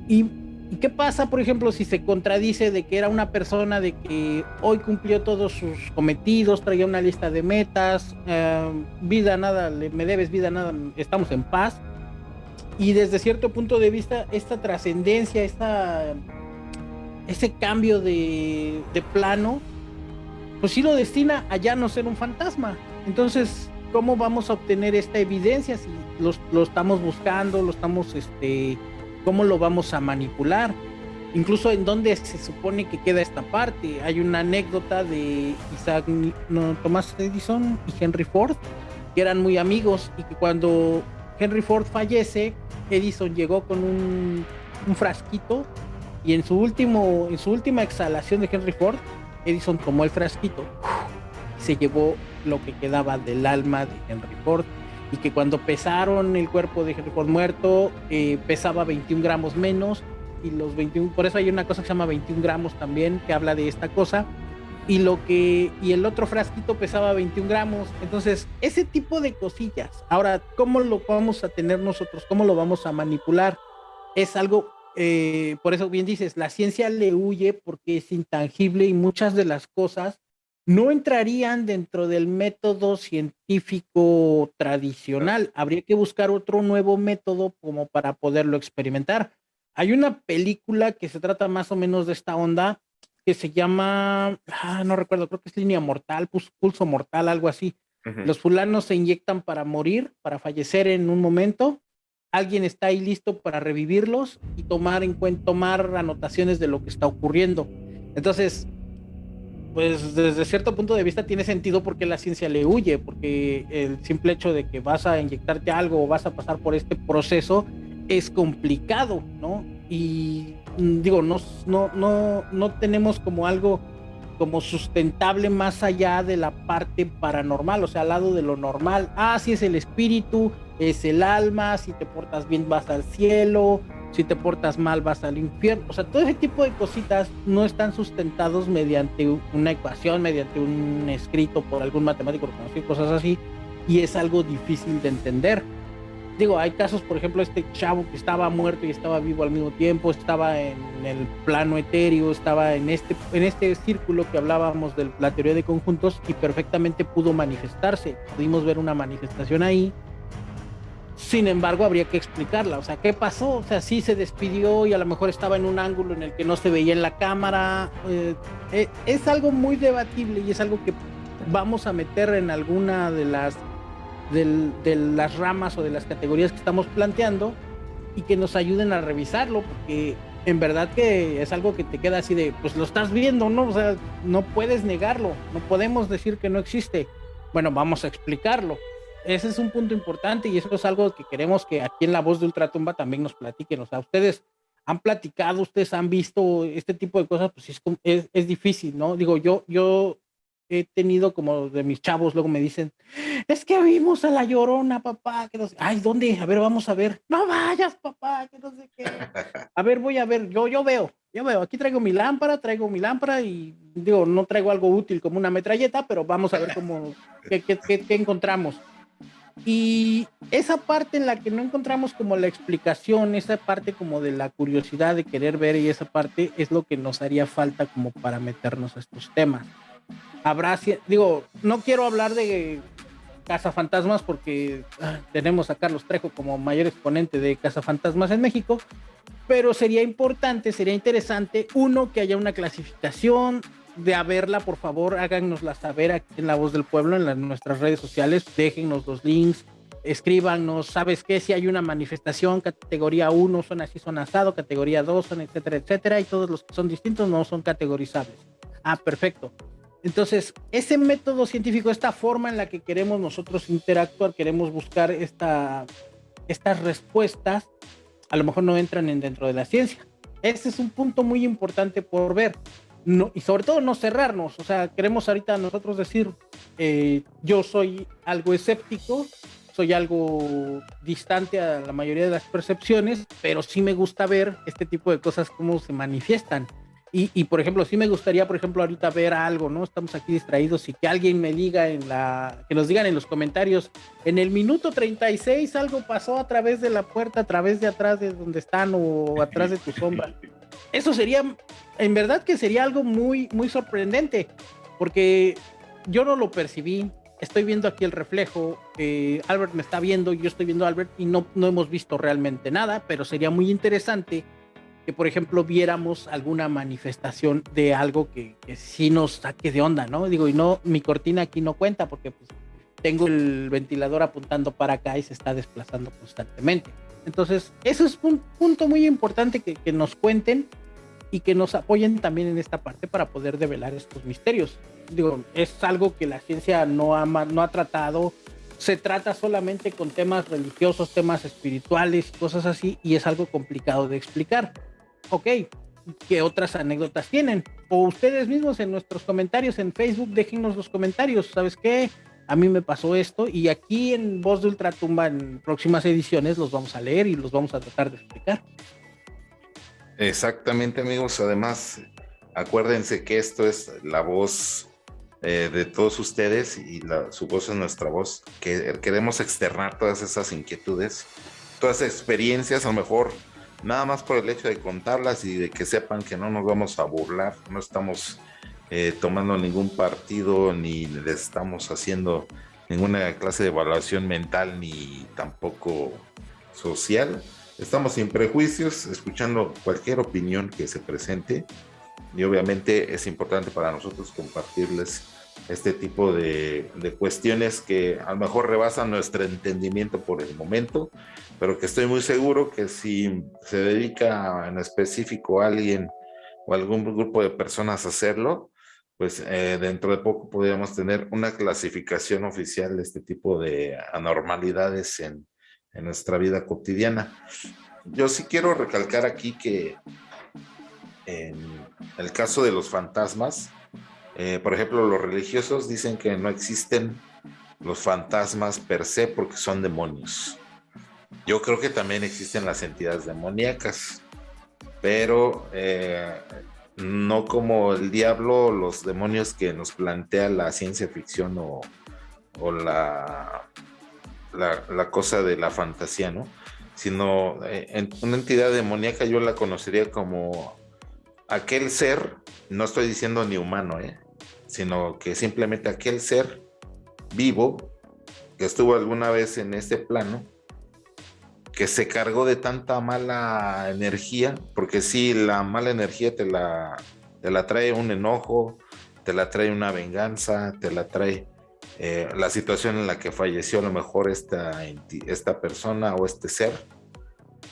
Y ¿Y qué pasa, por ejemplo, si se contradice de que era una persona de que hoy cumplió todos sus cometidos, traía una lista de metas, eh, vida nada, me debes vida nada, estamos en paz? Y desde cierto punto de vista, esta trascendencia, esta, ese cambio de, plano, pues sí lo destina a ya no ser un fantasma. Entonces, ¿cómo vamos a obtener esta evidencia si lo estamos buscando, lo estamos este, cómo lo vamos a manipular. Incluso en dónde se supone que queda esta parte. Hay una anécdota de Isaac no, Thomas Edison y Henry Ford, que eran muy amigos y que cuando Henry Ford fallece, Edison llegó con un, frasquito y en su, último, en su última exhalación de Henry Ford, Edison tomó el frasquito y se llevó lo que quedaba del alma de Henry Ford y que cuando pesaron el cuerpo de Henry Ford muerto eh, pesaba 21 gramos menos y los 21, por eso hay una cosa que se llama 21 gramos también que habla de esta cosa y lo que y el otro frasquito pesaba 21 gramos. Entonces ese tipo de cosillas ahora cómo lo vamos a tener nosotros cómo lo vamos a manipular es algo eh, por eso bien dices la ciencia le huye porque es intangible y muchas de las cosas no entrarían dentro del método científico tradicional. Habría que buscar otro nuevo método como para poderlo experimentar. Hay una película que se trata más o menos de esta onda que se llama, ah, no recuerdo, creo que es línea mortal, pulso mortal, algo así. Los fulanos se inyectan para morir, para fallecer en un momento. Alguien está ahí listo para revivirlos y tomar en cuenta, tomar anotaciones de lo que está ocurriendo. Entonces, pues desde cierto punto de vista tiene sentido porque la ciencia le huye, porque el simple hecho de que vas a inyectarte algo o vas a pasar por este proceso es complicado, ¿no? Y mm, digo, no, no, no, no tenemos como algo como sustentable más allá de la parte paranormal, o sea, al lado de lo normal. Ah, sí es el espíritu, es el alma, si te portas bien vas al cielo, si te portas mal vas al infierno. O sea, todo ese tipo de cositas no están sustentados mediante una ecuación, mediante un escrito por algún matemático reconocido, cosas así, y es algo difícil de entender. Digo, hay casos, por ejemplo, este chavo que estaba muerto y estaba vivo al mismo tiempo, estaba en el plano etéreo, estaba en este, en este círculo que hablábamos de la teoría de conjuntos y perfectamente pudo manifestarse. Pudimos ver una manifestación ahí Sin embargo, habría que explicarla. O sea, ¿qué pasó? O sea, sí se despidió y a lo mejor estaba en un ángulo en el que no se veía en la cámara. Eh, eh, es algo muy debatible y es algo que vamos a meter en alguna de las, de las ramas o de las categorías que estamos planteando y que nos ayuden a revisarlo, porque en verdad que es algo que te queda así de, pues lo estás viendo, ¿no? O sea, no puedes negarlo, no podemos decir que no existe. Bueno, vamos a explicarlo ese es un punto importante y eso es algo que queremos que aquí en La Voz de Ultratumba también nos platiquen. O sea, ustedes han platicado, ustedes han visto este tipo de cosas, pues es, es, difícil, ¿no? Digo, yo, yo he tenido como de mis chavos, luego me dicen, es que vimos a la llorona, papá, que no sé, ay, ¿dónde? A ver, vamos a ver, no vayas, papá, que no sé qué. A ver, voy a ver, yo, yo veo, yo veo, aquí traigo mi lámpara, traigo mi lámpara y digo, no traigo algo útil como una metralleta, pero vamos a ver cómo, qué, qué, qué encontramos. Y esa parte en la que no encontramos como la explicación, esa parte como de la curiosidad de querer ver y esa parte es lo que nos haría falta como para meternos a estos temas. Habrá, digo, no quiero hablar de cazafantasmas porque ah, tenemos a Carlos Trejo como mayor exponente de cazafantasmas en México, pero sería importante, sería interesante, uno, que haya una clasificación, de haberla, por favor, háganosla saber aquí en La Voz del Pueblo, en, nuestras redes sociales, déjennos los links, escríbanos, ¿sabes qué? Si hay una manifestación, categoría 1 son así, son asado, categoría 2 son etcétera, etcétera, y todos los que son distintos no son categorizables. Ah, perfecto. Entonces, ese método científico, esta forma en la que queremos nosotros interactuar, queremos buscar esta, estas respuestas, a lo mejor no entran en dentro de la ciencia. Ese es un punto muy importante por ver no, y sobre todo no cerrarnos, o sea, queremos ahorita nosotros decir, eh, yo soy algo escéptico, soy algo distante a la mayoría de las percepciones, pero sí me gusta ver este tipo de cosas cómo se manifiestan. Y, y, por ejemplo, sí me gustaría, por ejemplo, ahorita ver algo, ¿no? Estamos aquí distraídos y que alguien me diga en la, que nos digan en los comentarios, en el minuto 36 algo pasó a través de la puerta, a través de atrás de donde están o atrás de tu sombra. [laughs] Eso sería en verdad que sería algo muy, muy sorprendente, porque yo no lo percibí. Estoy viendo aquí el reflejo, eh, Albert me está viendo, yo estoy viendo a Albert y no, no hemos visto realmente nada, pero sería muy interesante que, por ejemplo, viéramos alguna manifestación de algo que, sí nos saque de onda, ¿no? Digo, y no, mi cortina aquí no cuenta porque pues, tengo el ventilador apuntando para acá y se está desplazando constantemente. Entonces, eso es un punto muy importante que, que nos cuenten y que nos apoyen también en esta parte para poder develar estos misterios. Digo, es algo que la ciencia no ha, no ha tratado, se trata solamente con temas religiosos, temas espirituales, cosas así, y es algo complicado de explicar. Ok, ¿qué otras anécdotas tienen? O ustedes mismos en nuestros comentarios en Facebook, déjenos los comentarios, ¿sabes qué? A mí me pasó esto y aquí en Voz de Ultratumba en próximas ediciones los vamos a leer y los vamos a tratar de explicar. Exactamente, amigos. Además, acuérdense que esto es la voz eh, de todos ustedes y su voz es nuestra voz. Que queremos externar todas esas inquietudes, todas esas experiencias, a lo mejor nada más por el hecho de contarlas y de que sepan que no nos vamos a burlar, no estamos eh, tomando ningún partido ni le estamos haciendo ninguna clase de evaluación mental ni tampoco social. Estamos sin prejuicios, escuchando cualquier opinión que se presente. Y obviamente es importante para nosotros compartirles este tipo de, cuestiones que a lo mejor rebasan nuestro entendimiento por el momento, pero que estoy muy seguro que si se dedica en específico a alguien o algún grupo de personas a hacerlo, pues eh, dentro de poco podríamos tener una clasificación oficial de este tipo de anormalidades en, en nuestra vida cotidiana. Yo sí quiero recalcar aquí que en el caso de los fantasmas, eh, por ejemplo, los religiosos dicen que no existen los fantasmas per se porque son demonios. Yo creo que también existen las entidades demoníacas, pero eh, no como el diablo, los demonios que nos plantea la ciencia ficción o, o la, la, cosa de la fantasía, ¿no? Sino eh, una entidad demoníaca yo la conocería como aquel ser, no estoy diciendo ni humano, ¿eh? sino que simplemente aquel ser vivo que estuvo alguna vez en este plano que se cargó de tanta mala energía, porque si la mala energía te la, te la trae un enojo, te la trae una venganza, te la trae eh, la situación en la que falleció a lo mejor esta, esta persona o este ser.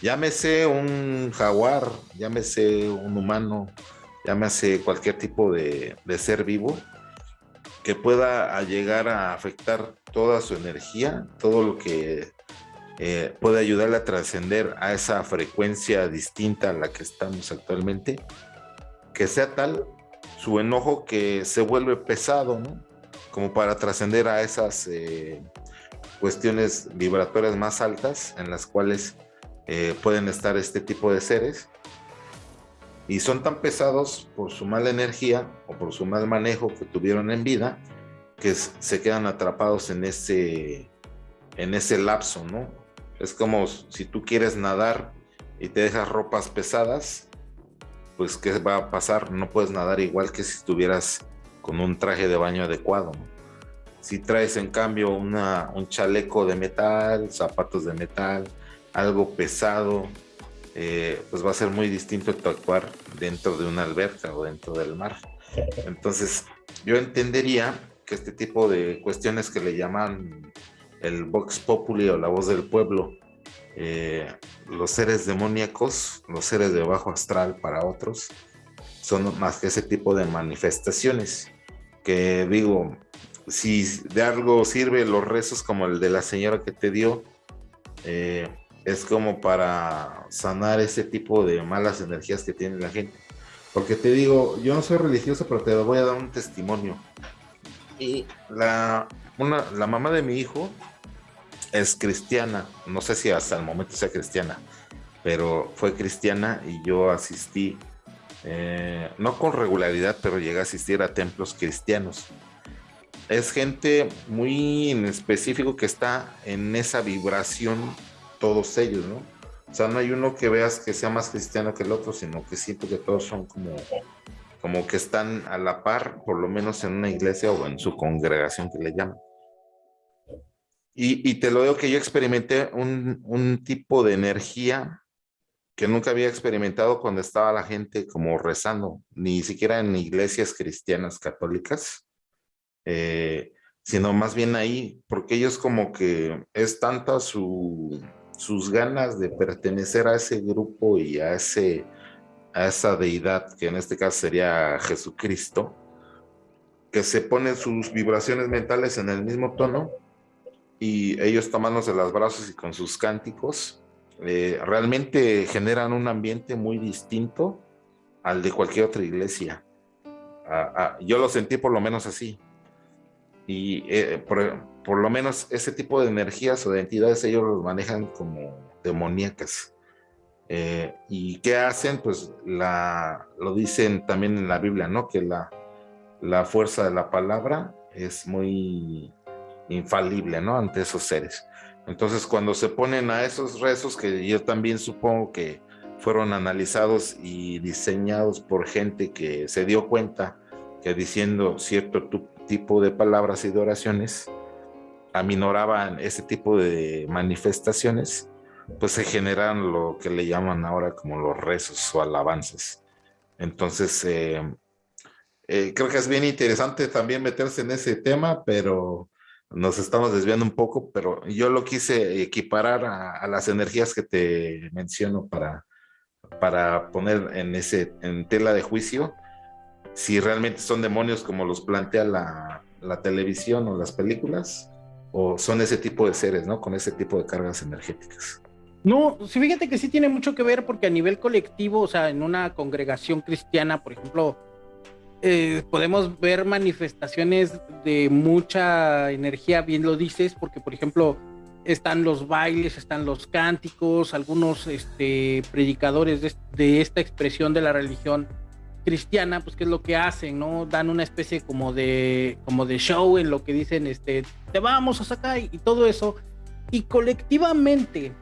Llámese un jaguar, llámese un humano, llámese cualquier tipo de, de ser vivo que pueda llegar a afectar toda su energía, todo lo que eh, puede ayudarle a trascender a esa frecuencia distinta a la que estamos actualmente, que sea tal su enojo que se vuelve pesado, ¿no? Como para trascender a esas eh, cuestiones vibratorias más altas en las cuales eh, pueden estar este tipo de seres. Y son tan pesados por su mala energía o por su mal manejo que tuvieron en vida, que se quedan atrapados en ese, en ese lapso, ¿no? Es como si tú quieres nadar y te dejas ropas pesadas, pues ¿qué va a pasar? No puedes nadar igual que si estuvieras con un traje de baño adecuado. Si traes en cambio una, un chaleco de metal, zapatos de metal, algo pesado, eh, pues va a ser muy distinto tu actuar dentro de una alberca o dentro del mar. [laughs] Entonces, yo entendería que este tipo de cuestiones que le llaman el Vox Populi o la voz del pueblo, eh, los seres demoníacos, los seres de bajo astral para otros, son más que ese tipo de manifestaciones. Que digo, si de algo sirve los rezos como el de la señora que te dio, eh, es como para sanar ese tipo de malas energías que tiene la gente. Porque te digo, yo no soy religioso, pero te voy a dar un testimonio. Y la, una, la mamá de mi hijo es cristiana, no sé si hasta el momento sea cristiana, pero fue cristiana y yo asistí, eh, no con regularidad, pero llegué a asistir a templos cristianos. Es gente muy en específico que está en esa vibración, todos ellos, ¿no? O sea, no hay uno que veas que sea más cristiano que el otro, sino que siento que todos son como, como que están a la par, por lo menos en una iglesia o en su congregación que le llaman. Y, te lo digo que yo experimenté un, tipo de energía que nunca había experimentado cuando estaba la gente como rezando, ni siquiera en iglesias cristianas católicas, eh, sino más bien ahí, porque ellos como que es tanta su, sus ganas de pertenecer a ese grupo y a, ese, a esa deidad, que en este caso sería Jesucristo, que se ponen sus vibraciones mentales en el mismo tono y ellos tomándose las brazos y con sus cánticos, eh, realmente generan un ambiente muy distinto al de cualquier otra iglesia. Ah, ah, yo lo sentí por lo menos así. Y eh, por, lo menos ese tipo de energías o de entidades ellos los manejan como demoníacas. Eh, ¿Y qué hacen? Pues lo dicen también en la Biblia, ¿no? Que la, la fuerza de la palabra es muy infalible, ¿no? Ante esos seres. Entonces, cuando se ponen a esos rezos, que yo también supongo que fueron analizados y diseñados por gente que se dio cuenta que diciendo cierto tipo de palabras y de oraciones aminoraban ese tipo de manifestaciones, pues se generan lo que le llaman ahora como los rezos o alabanzas. Entonces, eh, eh, creo que es bien interesante también meterse en ese tema, pero nos estamos desviando un poco, pero yo lo quise equiparar a, las energías que te menciono para, para poner en, ese, en tela de juicio si realmente son demonios como los plantea la, la televisión o las películas, o son ese tipo de seres, ¿no? Con ese tipo de cargas energéticas. No, sí, fíjate que sí tiene mucho que ver porque a nivel colectivo, o sea, en una congregación cristiana, por ejemplo, eh, podemos ver manifestaciones de mucha energía, bien lo dices, porque por ejemplo están los bailes, están los cánticos, algunos este, predicadores de, esta expresión de la religión cristiana, pues qué es lo que hacen, ¿no? Dan una especie como de, como de show en lo que dicen, este, te vamos a sacar y todo eso. Y colectivamente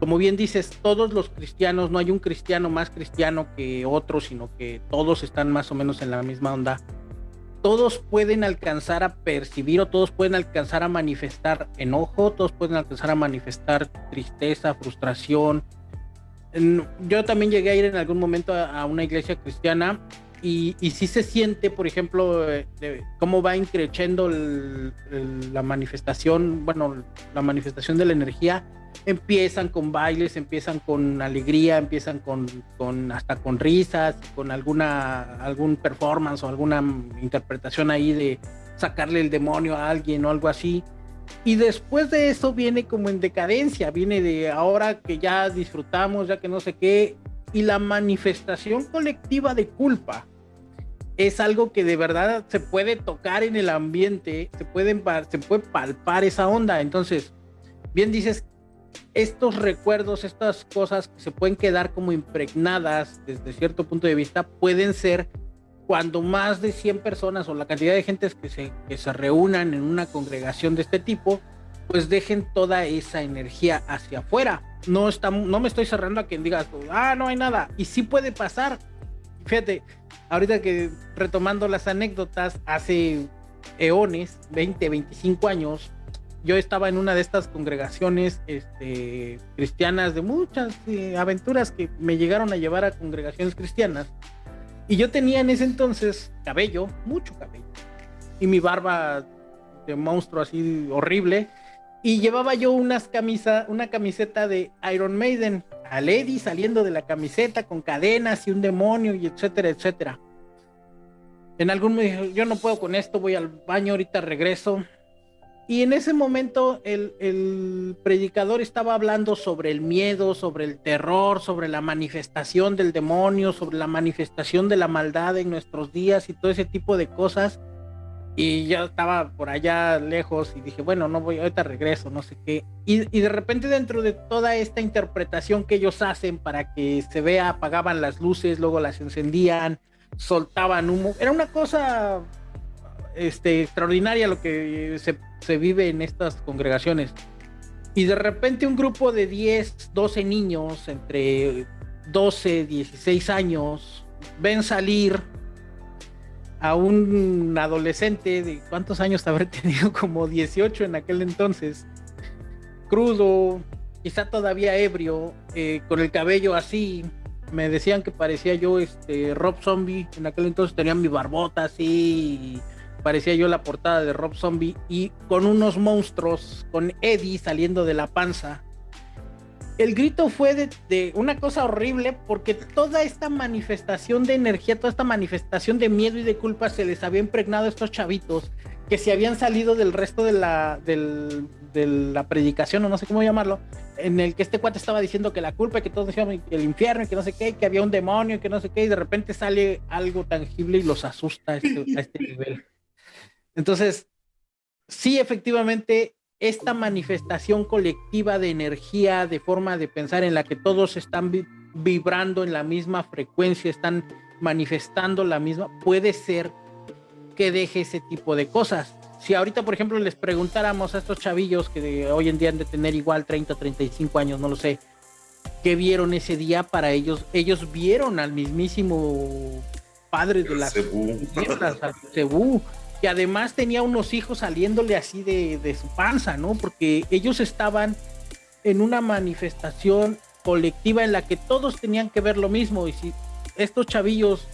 como bien dices, todos los cristianos, no hay un cristiano más cristiano que otro, sino que todos están más o menos en la misma onda. todos pueden alcanzar a percibir o todos pueden alcanzar a manifestar enojo, todos pueden alcanzar a manifestar tristeza, frustración. Yo también llegué a ir en algún momento a una iglesia cristiana y, y sí se siente, por ejemplo, eh, cómo va increciendo la manifestación, bueno, la manifestación de la energía. Empiezan con bailes, empiezan con alegría, empiezan con, con hasta con risas, con alguna algún performance o alguna interpretación ahí de sacarle el demonio a alguien o algo así. Y después de eso viene como en decadencia, viene de ahora que ya disfrutamos, ya que no sé qué, y la manifestación colectiva de culpa es algo que de verdad se puede tocar en el ambiente, se, pueden, se puede palpar esa onda. Entonces, bien dices, estos recuerdos, estas cosas que se pueden quedar como impregnadas desde cierto punto de vista, pueden ser cuando más de 100 personas o la cantidad de gentes que se, que se reúnan en una congregación de este tipo, pues dejen toda esa energía hacia afuera. No, está, no me estoy cerrando a quien diga, ah, no hay nada. Y sí puede pasar. Fíjate, ahorita que retomando las anécdotas, hace eones, 20, 25 años, yo estaba en una de estas congregaciones este, cristianas de muchas eh, aventuras que me llegaron a llevar a congregaciones cristianas. Y yo tenía en ese entonces cabello, mucho cabello, y mi barba de monstruo así horrible. Y llevaba yo unas camisa, una camiseta de Iron Maiden, a Lady saliendo de la camiseta con cadenas y un demonio y etcétera, etcétera. En algún momento yo no puedo con esto, voy al baño, ahorita regreso. Y en ese momento el, el, predicador estaba hablando sobre el miedo, sobre el terror, sobre la manifestación del demonio, sobre la manifestación de la maldad en nuestros días y todo ese tipo de cosas y yo estaba por allá lejos y dije, bueno, no voy, ahorita regreso, no sé qué. Y, y, de repente dentro de toda esta interpretación que ellos hacen para que se vea, apagaban las luces, luego las encendían, soltaban humo. Era una cosa este, extraordinaria lo que se, se vive en estas congregaciones. Y de repente un grupo de 10, 12 niños entre 12, 16 años ven salir a un adolescente de cuántos años habré tenido, [laughs] como 18 en aquel entonces, crudo, quizá todavía ebrio, eh, con el cabello así. Me decían que parecía yo este Rob Zombie. En aquel entonces tenía mi barbota así. Parecía yo la portada de Rob Zombie. Y con unos monstruos, con Eddie saliendo de la panza el grito fue de, una cosa horrible porque toda esta manifestación de energía, toda esta manifestación de miedo y de culpa se les había impregnado a estos chavitos que se habían salido del resto de la, de la predicación, o no sé cómo llamarlo, en el que este cuate estaba diciendo que la culpa, que todos decían el infierno, que no sé qué, que había un demonio, que no sé qué, y de repente sale algo tangible y los asusta a este, a este [laughs] nivel. Entonces, sí, efectivamente, esta manifestación colectiva de energía, de forma de pensar en la que todos están vibrando en la misma frecuencia, están manifestando la misma, puede ser que deje ese tipo de cosas. Si ahorita, por ejemplo, les preguntáramos a estos chavillos que hoy en día han de tener igual 30 o 35 años, no lo sé, ¿qué vieron ese día para ellos? Ellos vieron al mismísimo padre de las al Cebú, que además tenía unos hijos saliéndole así de, su panza, ¿no? Porque ellos estaban en una manifestación colectiva en la que todos tenían que ver lo mismo. Y si estos chavillos,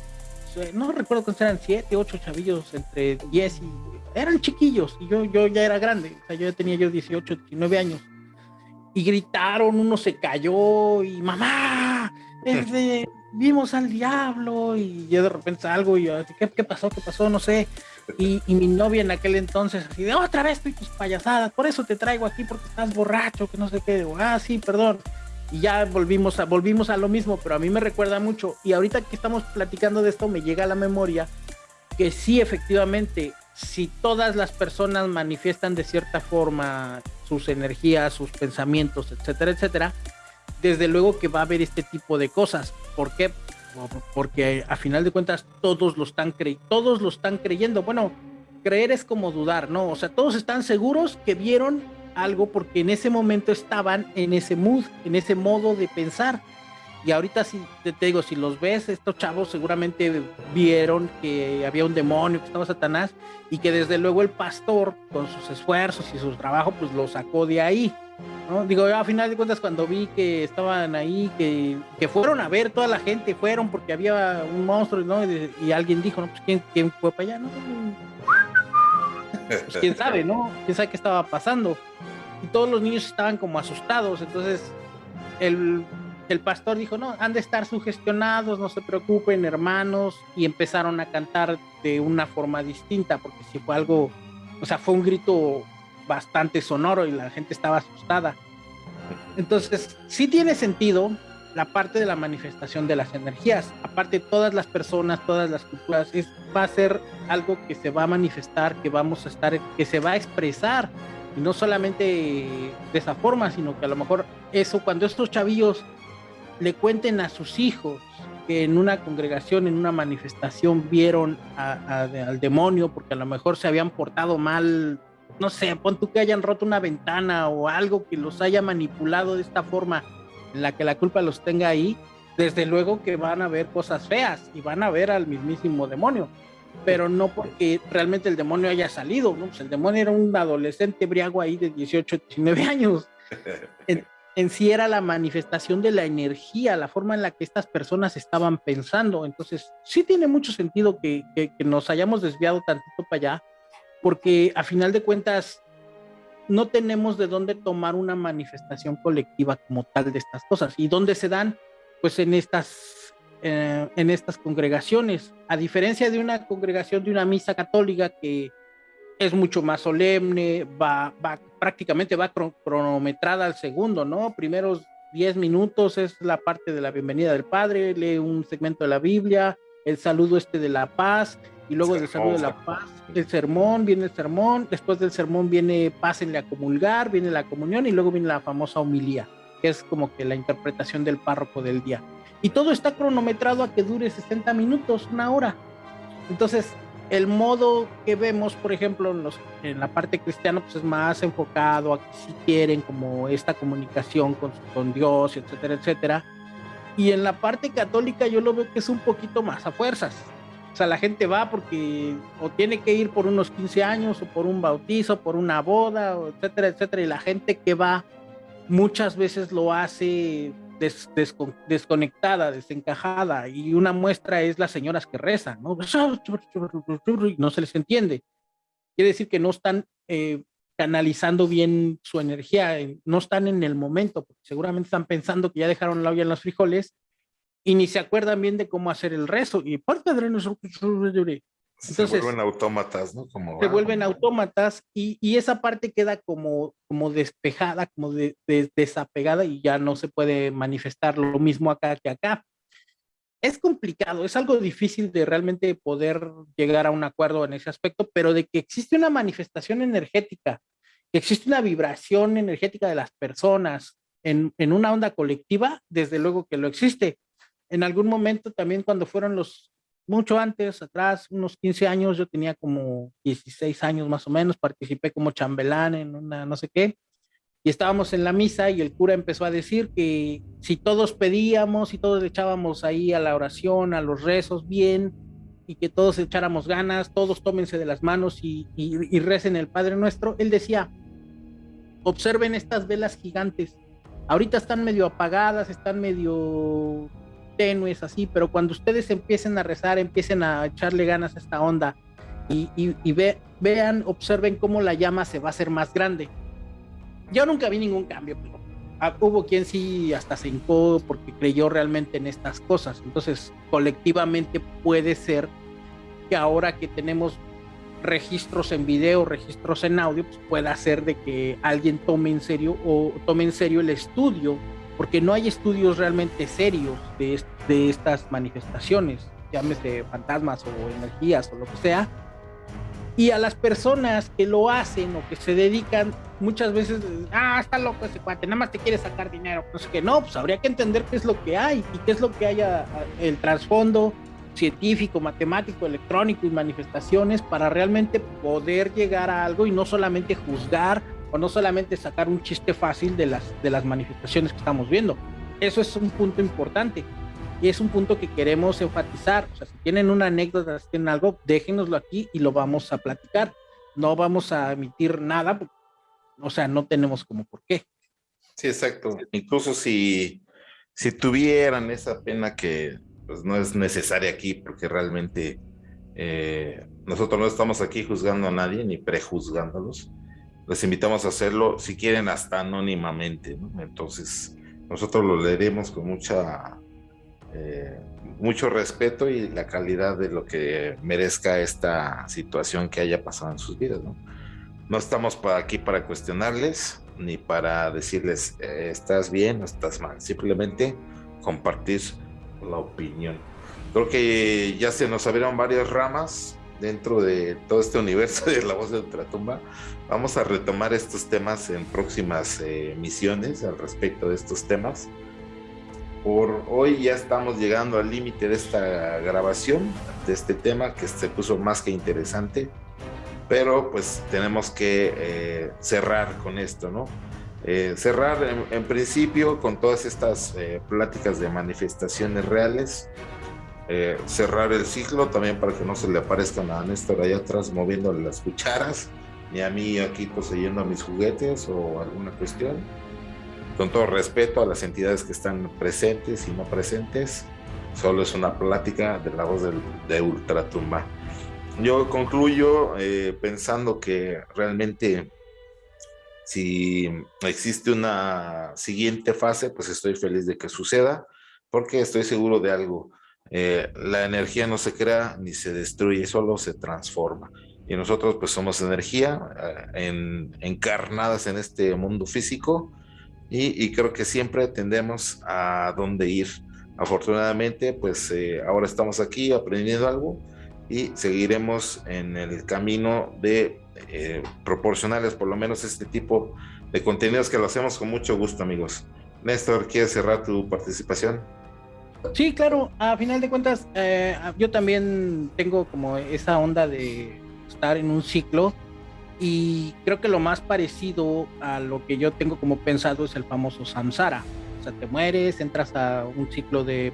no recuerdo cuántos eran, siete, ocho chavillos entre diez y... Eran chiquillos y yo, yo ya era grande, o sea, yo ya tenía yo 18, 19 años. Y gritaron, uno se cayó y mamá, [laughs] vimos al diablo y yo de repente salgo y yo, ¿qué, ¿qué pasó? ¿Qué pasó? No sé. Y, mi novia en aquel entonces, así de otra vez estoy tus payasadas, por eso te traigo aquí porque estás borracho, que no sé qué. ah, sí, perdón. Y ya volvimos a, volvimos a lo mismo, pero a mí me recuerda mucho. Y ahorita que estamos platicando de esto, me llega a la memoria que sí, efectivamente, si todas las personas manifiestan de cierta forma sus energías, sus pensamientos, etcétera, etcétera, desde luego que va a haber este tipo de cosas. ¿Por qué? Porque a final de cuentas todos lo están todos lo están creyendo. Bueno, creer es como dudar, ¿no? O sea, todos están seguros que vieron algo porque en ese momento estaban en ese mood, en ese modo de pensar. Y ahorita si te, digo, si los ves, estos chavos seguramente vieron que había un demonio, que estaba Satanás, y que desde luego el pastor, con sus esfuerzos y su trabajo, pues lo sacó de ahí. ¿No? Digo, yo a final de cuentas cuando vi que estaban ahí, que, que fueron a ver, toda la gente fueron porque había un monstruo, ¿no? Y, alguien dijo, no, pues ¿quién, quién fue para allá, ¿no? Pues quién [laughs] sabe, ¿no? ¿Quién sabe qué estaba pasando? Y todos los niños estaban como asustados, entonces el el pastor dijo, no, han de estar sugestionados, no se preocupen, hermanos, y empezaron a cantar de una forma distinta, porque si fue algo, o sea, fue un grito bastante sonoro y la gente estaba asustada. Entonces, sí tiene sentido la parte de la manifestación de las energías. Aparte, todas las personas, todas las culturas, es, va a ser algo que se va a manifestar, que vamos a estar, que se va a expresar. Y no solamente de esa forma, sino que a lo mejor eso, cuando estos chavillos le cuenten a sus hijos que en una congregación, en una manifestación, vieron al demonio porque a lo mejor se habían portado mal, no sé, pon tú que hayan roto una ventana o algo que los haya manipulado de esta forma en la que la culpa los tenga ahí, desde luego que van a ver cosas feas y van a ver al mismísimo demonio, pero no porque realmente el demonio haya salido, ¿no? Pues el demonio era un adolescente briago ahí de 18, 19 años. [laughs] en sí era la manifestación de la energía, la forma en la que estas personas estaban pensando. Entonces, sí tiene mucho sentido que, nos hayamos desviado tantito para allá, porque a final de cuentas no tenemos de dónde tomar una manifestación colectiva como tal de estas cosas. ¿Y dónde se dan? Pues en estas, eh, en estas congregaciones. A diferencia de una congregación de una misa católica que es mucho más solemne, va, va prácticamente va cronometrada al segundo, ¿no? Primeros 10 minutos es la parte de la bienvenida del Padre, lee un segmento de la Biblia, el saludo este de la paz, y luego saludo de la paz, el sermón, viene el sermón, después del sermón viene pásenle a comulgar, viene la comunión y luego viene la famosa homilía, que es como que la interpretación del párroco del día. Y todo está cronometrado a que dure 60 minutos, una hora. Entonces, el modo que vemos, por ejemplo, en, los, en la parte cristiana, pues es más enfocado a que si quieren como esta comunicación con, con Dios, etcétera, etcétera. Y en la parte católica yo lo veo que es un poquito más a fuerzas. O sea, la gente va porque o tiene que ir por unos 15 años, o por un bautizo, por una boda, etcétera, etcétera. Y la gente que va muchas veces lo hace desconectada, desencajada, y una muestra es las señoras que rezan, ¿no? [laughs] No se les entiende. Quiere decir que no están eh, canalizando bien su energía, no están en el momento, porque seguramente están pensando que ya dejaron la olla en los frijoles y ni se acuerdan bien de cómo hacer el rezo. Y parte de se vuelven autómatas, ¿no? Como, se vuelven autómatas y, y, esa parte queda como, como despejada, como de, desapegada y ya no se puede manifestar lo mismo acá que acá. Es complicado, es algo difícil de realmente poder llegar a un acuerdo en ese aspecto, pero de que existe una manifestación energética, que existe una vibración energética de las personas en, en una onda colectiva, desde luego que lo existe. En algún momento también cuando fueron los mucho antes, atrás, unos 15 años, yo tenía como 16 años más o menos, participé como chambelán en una no sé qué, y estábamos en la misa y el cura empezó a decir que si todos pedíamos y todos echábamos ahí a la oración, a los rezos bien, y que todos echáramos ganas, todos tómense de las manos y, y recen el Padre Nuestro, él decía, observen estas velas gigantes, ahorita están medio apagadas, están medio tenues así, pero cuando ustedes empiecen a rezar, empiecen a echarle ganas a esta onda y, vean, observen cómo la llama se va a hacer más grande. Yo nunca vi ningún cambio, pero ah, hubo quien sí hasta se hincó porque creyó realmente en estas cosas. Entonces, colectivamente puede ser que ahora que tenemos registros en video, registros en audio, pues pueda ser de que alguien tome en serio o tome en serio el estudio porque no hay estudios realmente serios de, de estas manifestaciones, llámese fantasmas o energías o lo que sea. Y a las personas que lo hacen o que se dedican, muchas veces, ah, está loco ese cuate, nada más te quiere sacar dinero. Pues que no, pues habría que entender qué es lo que hay y qué es lo que haya el trasfondo científico, matemático, electrónico y manifestaciones para realmente poder llegar a algo y no solamente juzgar o no solamente sacar un chiste fácil de las, de las manifestaciones que estamos viendo. eso es un punto importante y es un punto que queremos enfatizar. O sea, si tienen una anécdota, si tienen algo, déjenoslo aquí y lo vamos a platicar. No vamos a emitir nada, o sea, no tenemos como por qué. Sí, exacto. Incluso si, si tuvieran esa pena que pues, no es necesaria aquí, porque realmente eh, nosotros no estamos aquí juzgando a nadie ni prejuzgándolos. Les invitamos a hacerlo, si quieren, hasta anónimamente. Entonces, nosotros lo leeremos con mucha eh, mucho respeto y la calidad de lo que merezca esta situación que haya pasado en sus vidas. No, no estamos para aquí para cuestionarles ni para decirles eh, estás bien o estás mal, simplemente compartir la opinión. Creo que ya se nos abrieron varias ramas dentro de todo este universo de la voz de Ultratumba. Vamos a retomar estos temas en próximas eh, misiones al respecto de estos temas por hoy ya estamos llegando al límite de esta grabación, de este tema que se puso más que interesante, pero pues tenemos que eh, cerrar con esto, ¿no? Eh, cerrar en, principio con todas estas eh, pláticas de manifestaciones reales, cerrar el ciclo también para que no se le aparezcan a Néstor allá atrás moviéndole las cucharas, ni a mí aquí poseyendo mis juguetes o alguna cuestión con todo respeto a las entidades que están presentes y no presentes, solo es una plática de la voz de Ultratumba. Yo concluyo eh, pensando que realmente si existe una siguiente fase, pues estoy feliz de que suceda, porque estoy seguro de algo. Eh, la energía no se crea ni se destruye, solo se transforma. Y nosotros pues somos energía eh, encarnadas en este mundo físico y, creo que siempre tendemos a dónde ir. Afortunadamente, pues eh, ahora estamos aquí aprendiendo algo y seguiremos en el camino de eh, proporcionarles por lo menos este tipo de contenidos que lo hacemos con mucho gusto, amigos. Néstor, ¿quieres cerrar tu participación? Sí, claro, a final de cuentas, eh, yo también tengo como esa onda de estar en un ciclo y creo que lo más parecido a lo que yo tengo como pensado es el famoso samsara. O sea, te mueres, entras a un ciclo de,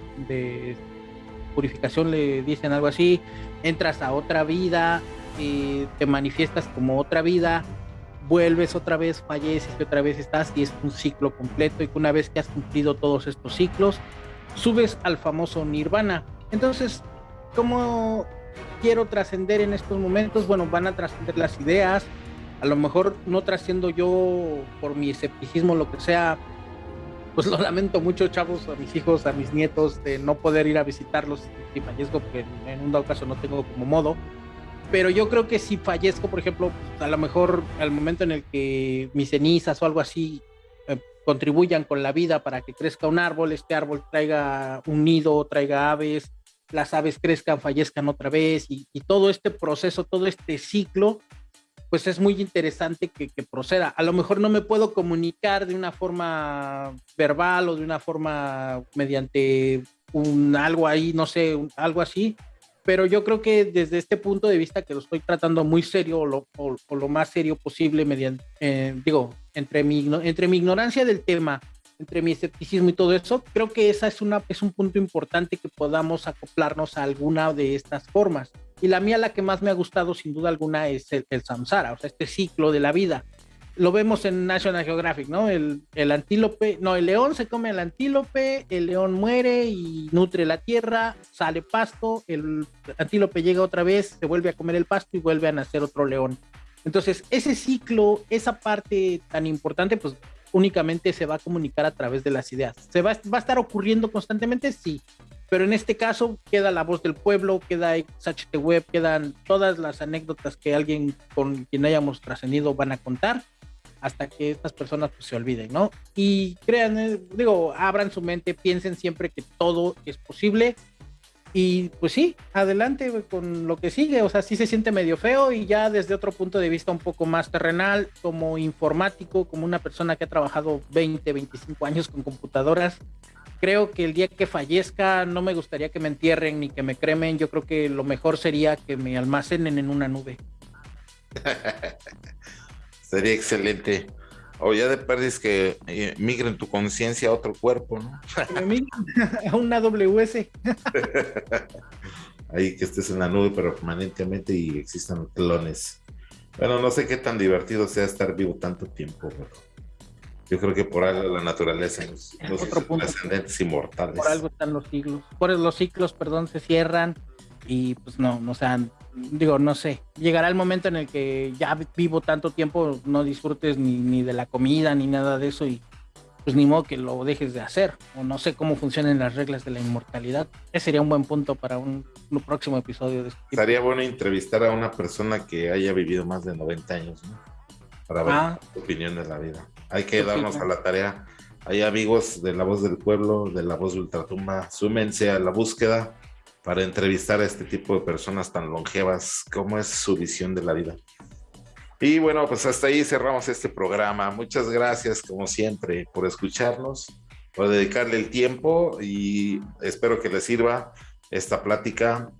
purificación, le dicen algo así, entras a otra vida, y te manifiestas como otra vida, vuelves otra vez, falleces y otra vez estás y es un ciclo completo y que una vez que has cumplido todos estos ciclos, subes al famoso nirvana. Entonces, ¿cómo quiero trascender en estos momentos, bueno, van a trascender las ideas, a lo mejor no trasciendo yo por mi escepticismo, lo que sea, pues lo lamento mucho, chavos, a mis hijos, a mis nietos, de no poder ir a visitarlos si fallezco, porque en un dado caso no tengo como modo. Pero yo creo que si fallezco, por ejemplo, pues, a lo mejor al momento en el que mis cenizas o algo así eh, contribuyan con la vida para que crezca un árbol, este árbol traiga un nido, traiga aves, las aves crezcan, fallezcan otra vez y, todo este proceso, todo este ciclo, pues es muy interesante que, proceda. A lo mejor no me puedo comunicar de una forma verbal o de una forma mediante un algo ahí, no sé, algo así, pero yo creo que desde este punto de vista que lo estoy tratando muy serio o lo, lo más serio posible mediante, eh, digo, entre mi ignorancia del tema entre mi escepticismo y todo eso, creo que esa es, una, es un punto importante que podamos acoplarnos a alguna de estas formas. Y la mía, la que más me ha gustado sin duda alguna, es el, samsara, o sea, este ciclo de la vida. Lo vemos en National Geographic, ¿no? El, el antílope, no, el león se come al antílope, el león muere y nutre la tierra, sale pasto, el antílope llega otra vez, se vuelve a comer el pasto y vuelve a nacer otro león. Entonces, ese ciclo, esa parte tan importante, pues únicamente se va a comunicar a través de las ideas. ¿Se va, a estar ocurriendo constantemente? Sí, pero en este caso queda la voz del pueblo, queda XHT Web, quedan todas las anécdotas que alguien con quien hayamos trascendido van a contar hasta que estas personas pues, se olviden, ¿no? Y crean, eh, digo, abran su mente, piensen siempre que todo es posible y pues sí, adelante con lo que sigue. O sea, sí se siente medio feo y ya desde otro punto de vista un poco más terrenal, como informático, como una persona que ha trabajado 20, 25 años con computadoras. Creo que el día que fallezca no me gustaría que me entierren ni que me cremen. Yo creo que lo mejor sería que me almacenen en una nube. [laughs] Sería excelente. O ya de perdis que eh, migren tu conciencia a otro cuerpo, ¿no? [laughs] a una WS. [laughs] Ahí que estés en la nube permanentemente y existan clones. Bueno, no sé qué tan divertido sea estar vivo tanto tiempo, pero yo creo que por algo la naturaleza nos, nos ascendentes inmortales. Por algo están los siglos. Por los ciclos, perdón, se cierran y pues no, no sean, digo, no sé, llegará el momento en el que ya vivo tanto tiempo, no disfrutes ni, ni de la comida ni nada de eso y pues ni modo que lo dejes de hacer, o no sé cómo funcionan las reglas de la inmortalidad. Ese sería un buen punto para un, próximo episodio de este Estaría bueno entrevistar a una persona que haya vivido más de 90 años, ¿no? Para ver ah. su opinión de la vida. Hay que darnos a la tarea. Hay amigos de La Voz del Pueblo, de La Voz de Ultratumba, súmense a la búsqueda para entrevistar a este tipo de personas tan longevas, cómo es su visión de la vida. Y bueno, pues hasta ahí cerramos este programa. Muchas gracias, como siempre, por escucharnos, por dedicarle el tiempo y espero que les sirva esta plática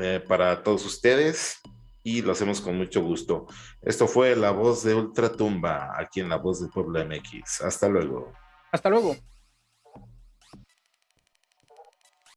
eh, para todos ustedes y lo hacemos con mucho gusto. Esto fue La Voz de Ultratumba, aquí en La Voz del Pueblo MX. Hasta luego. Hasta luego.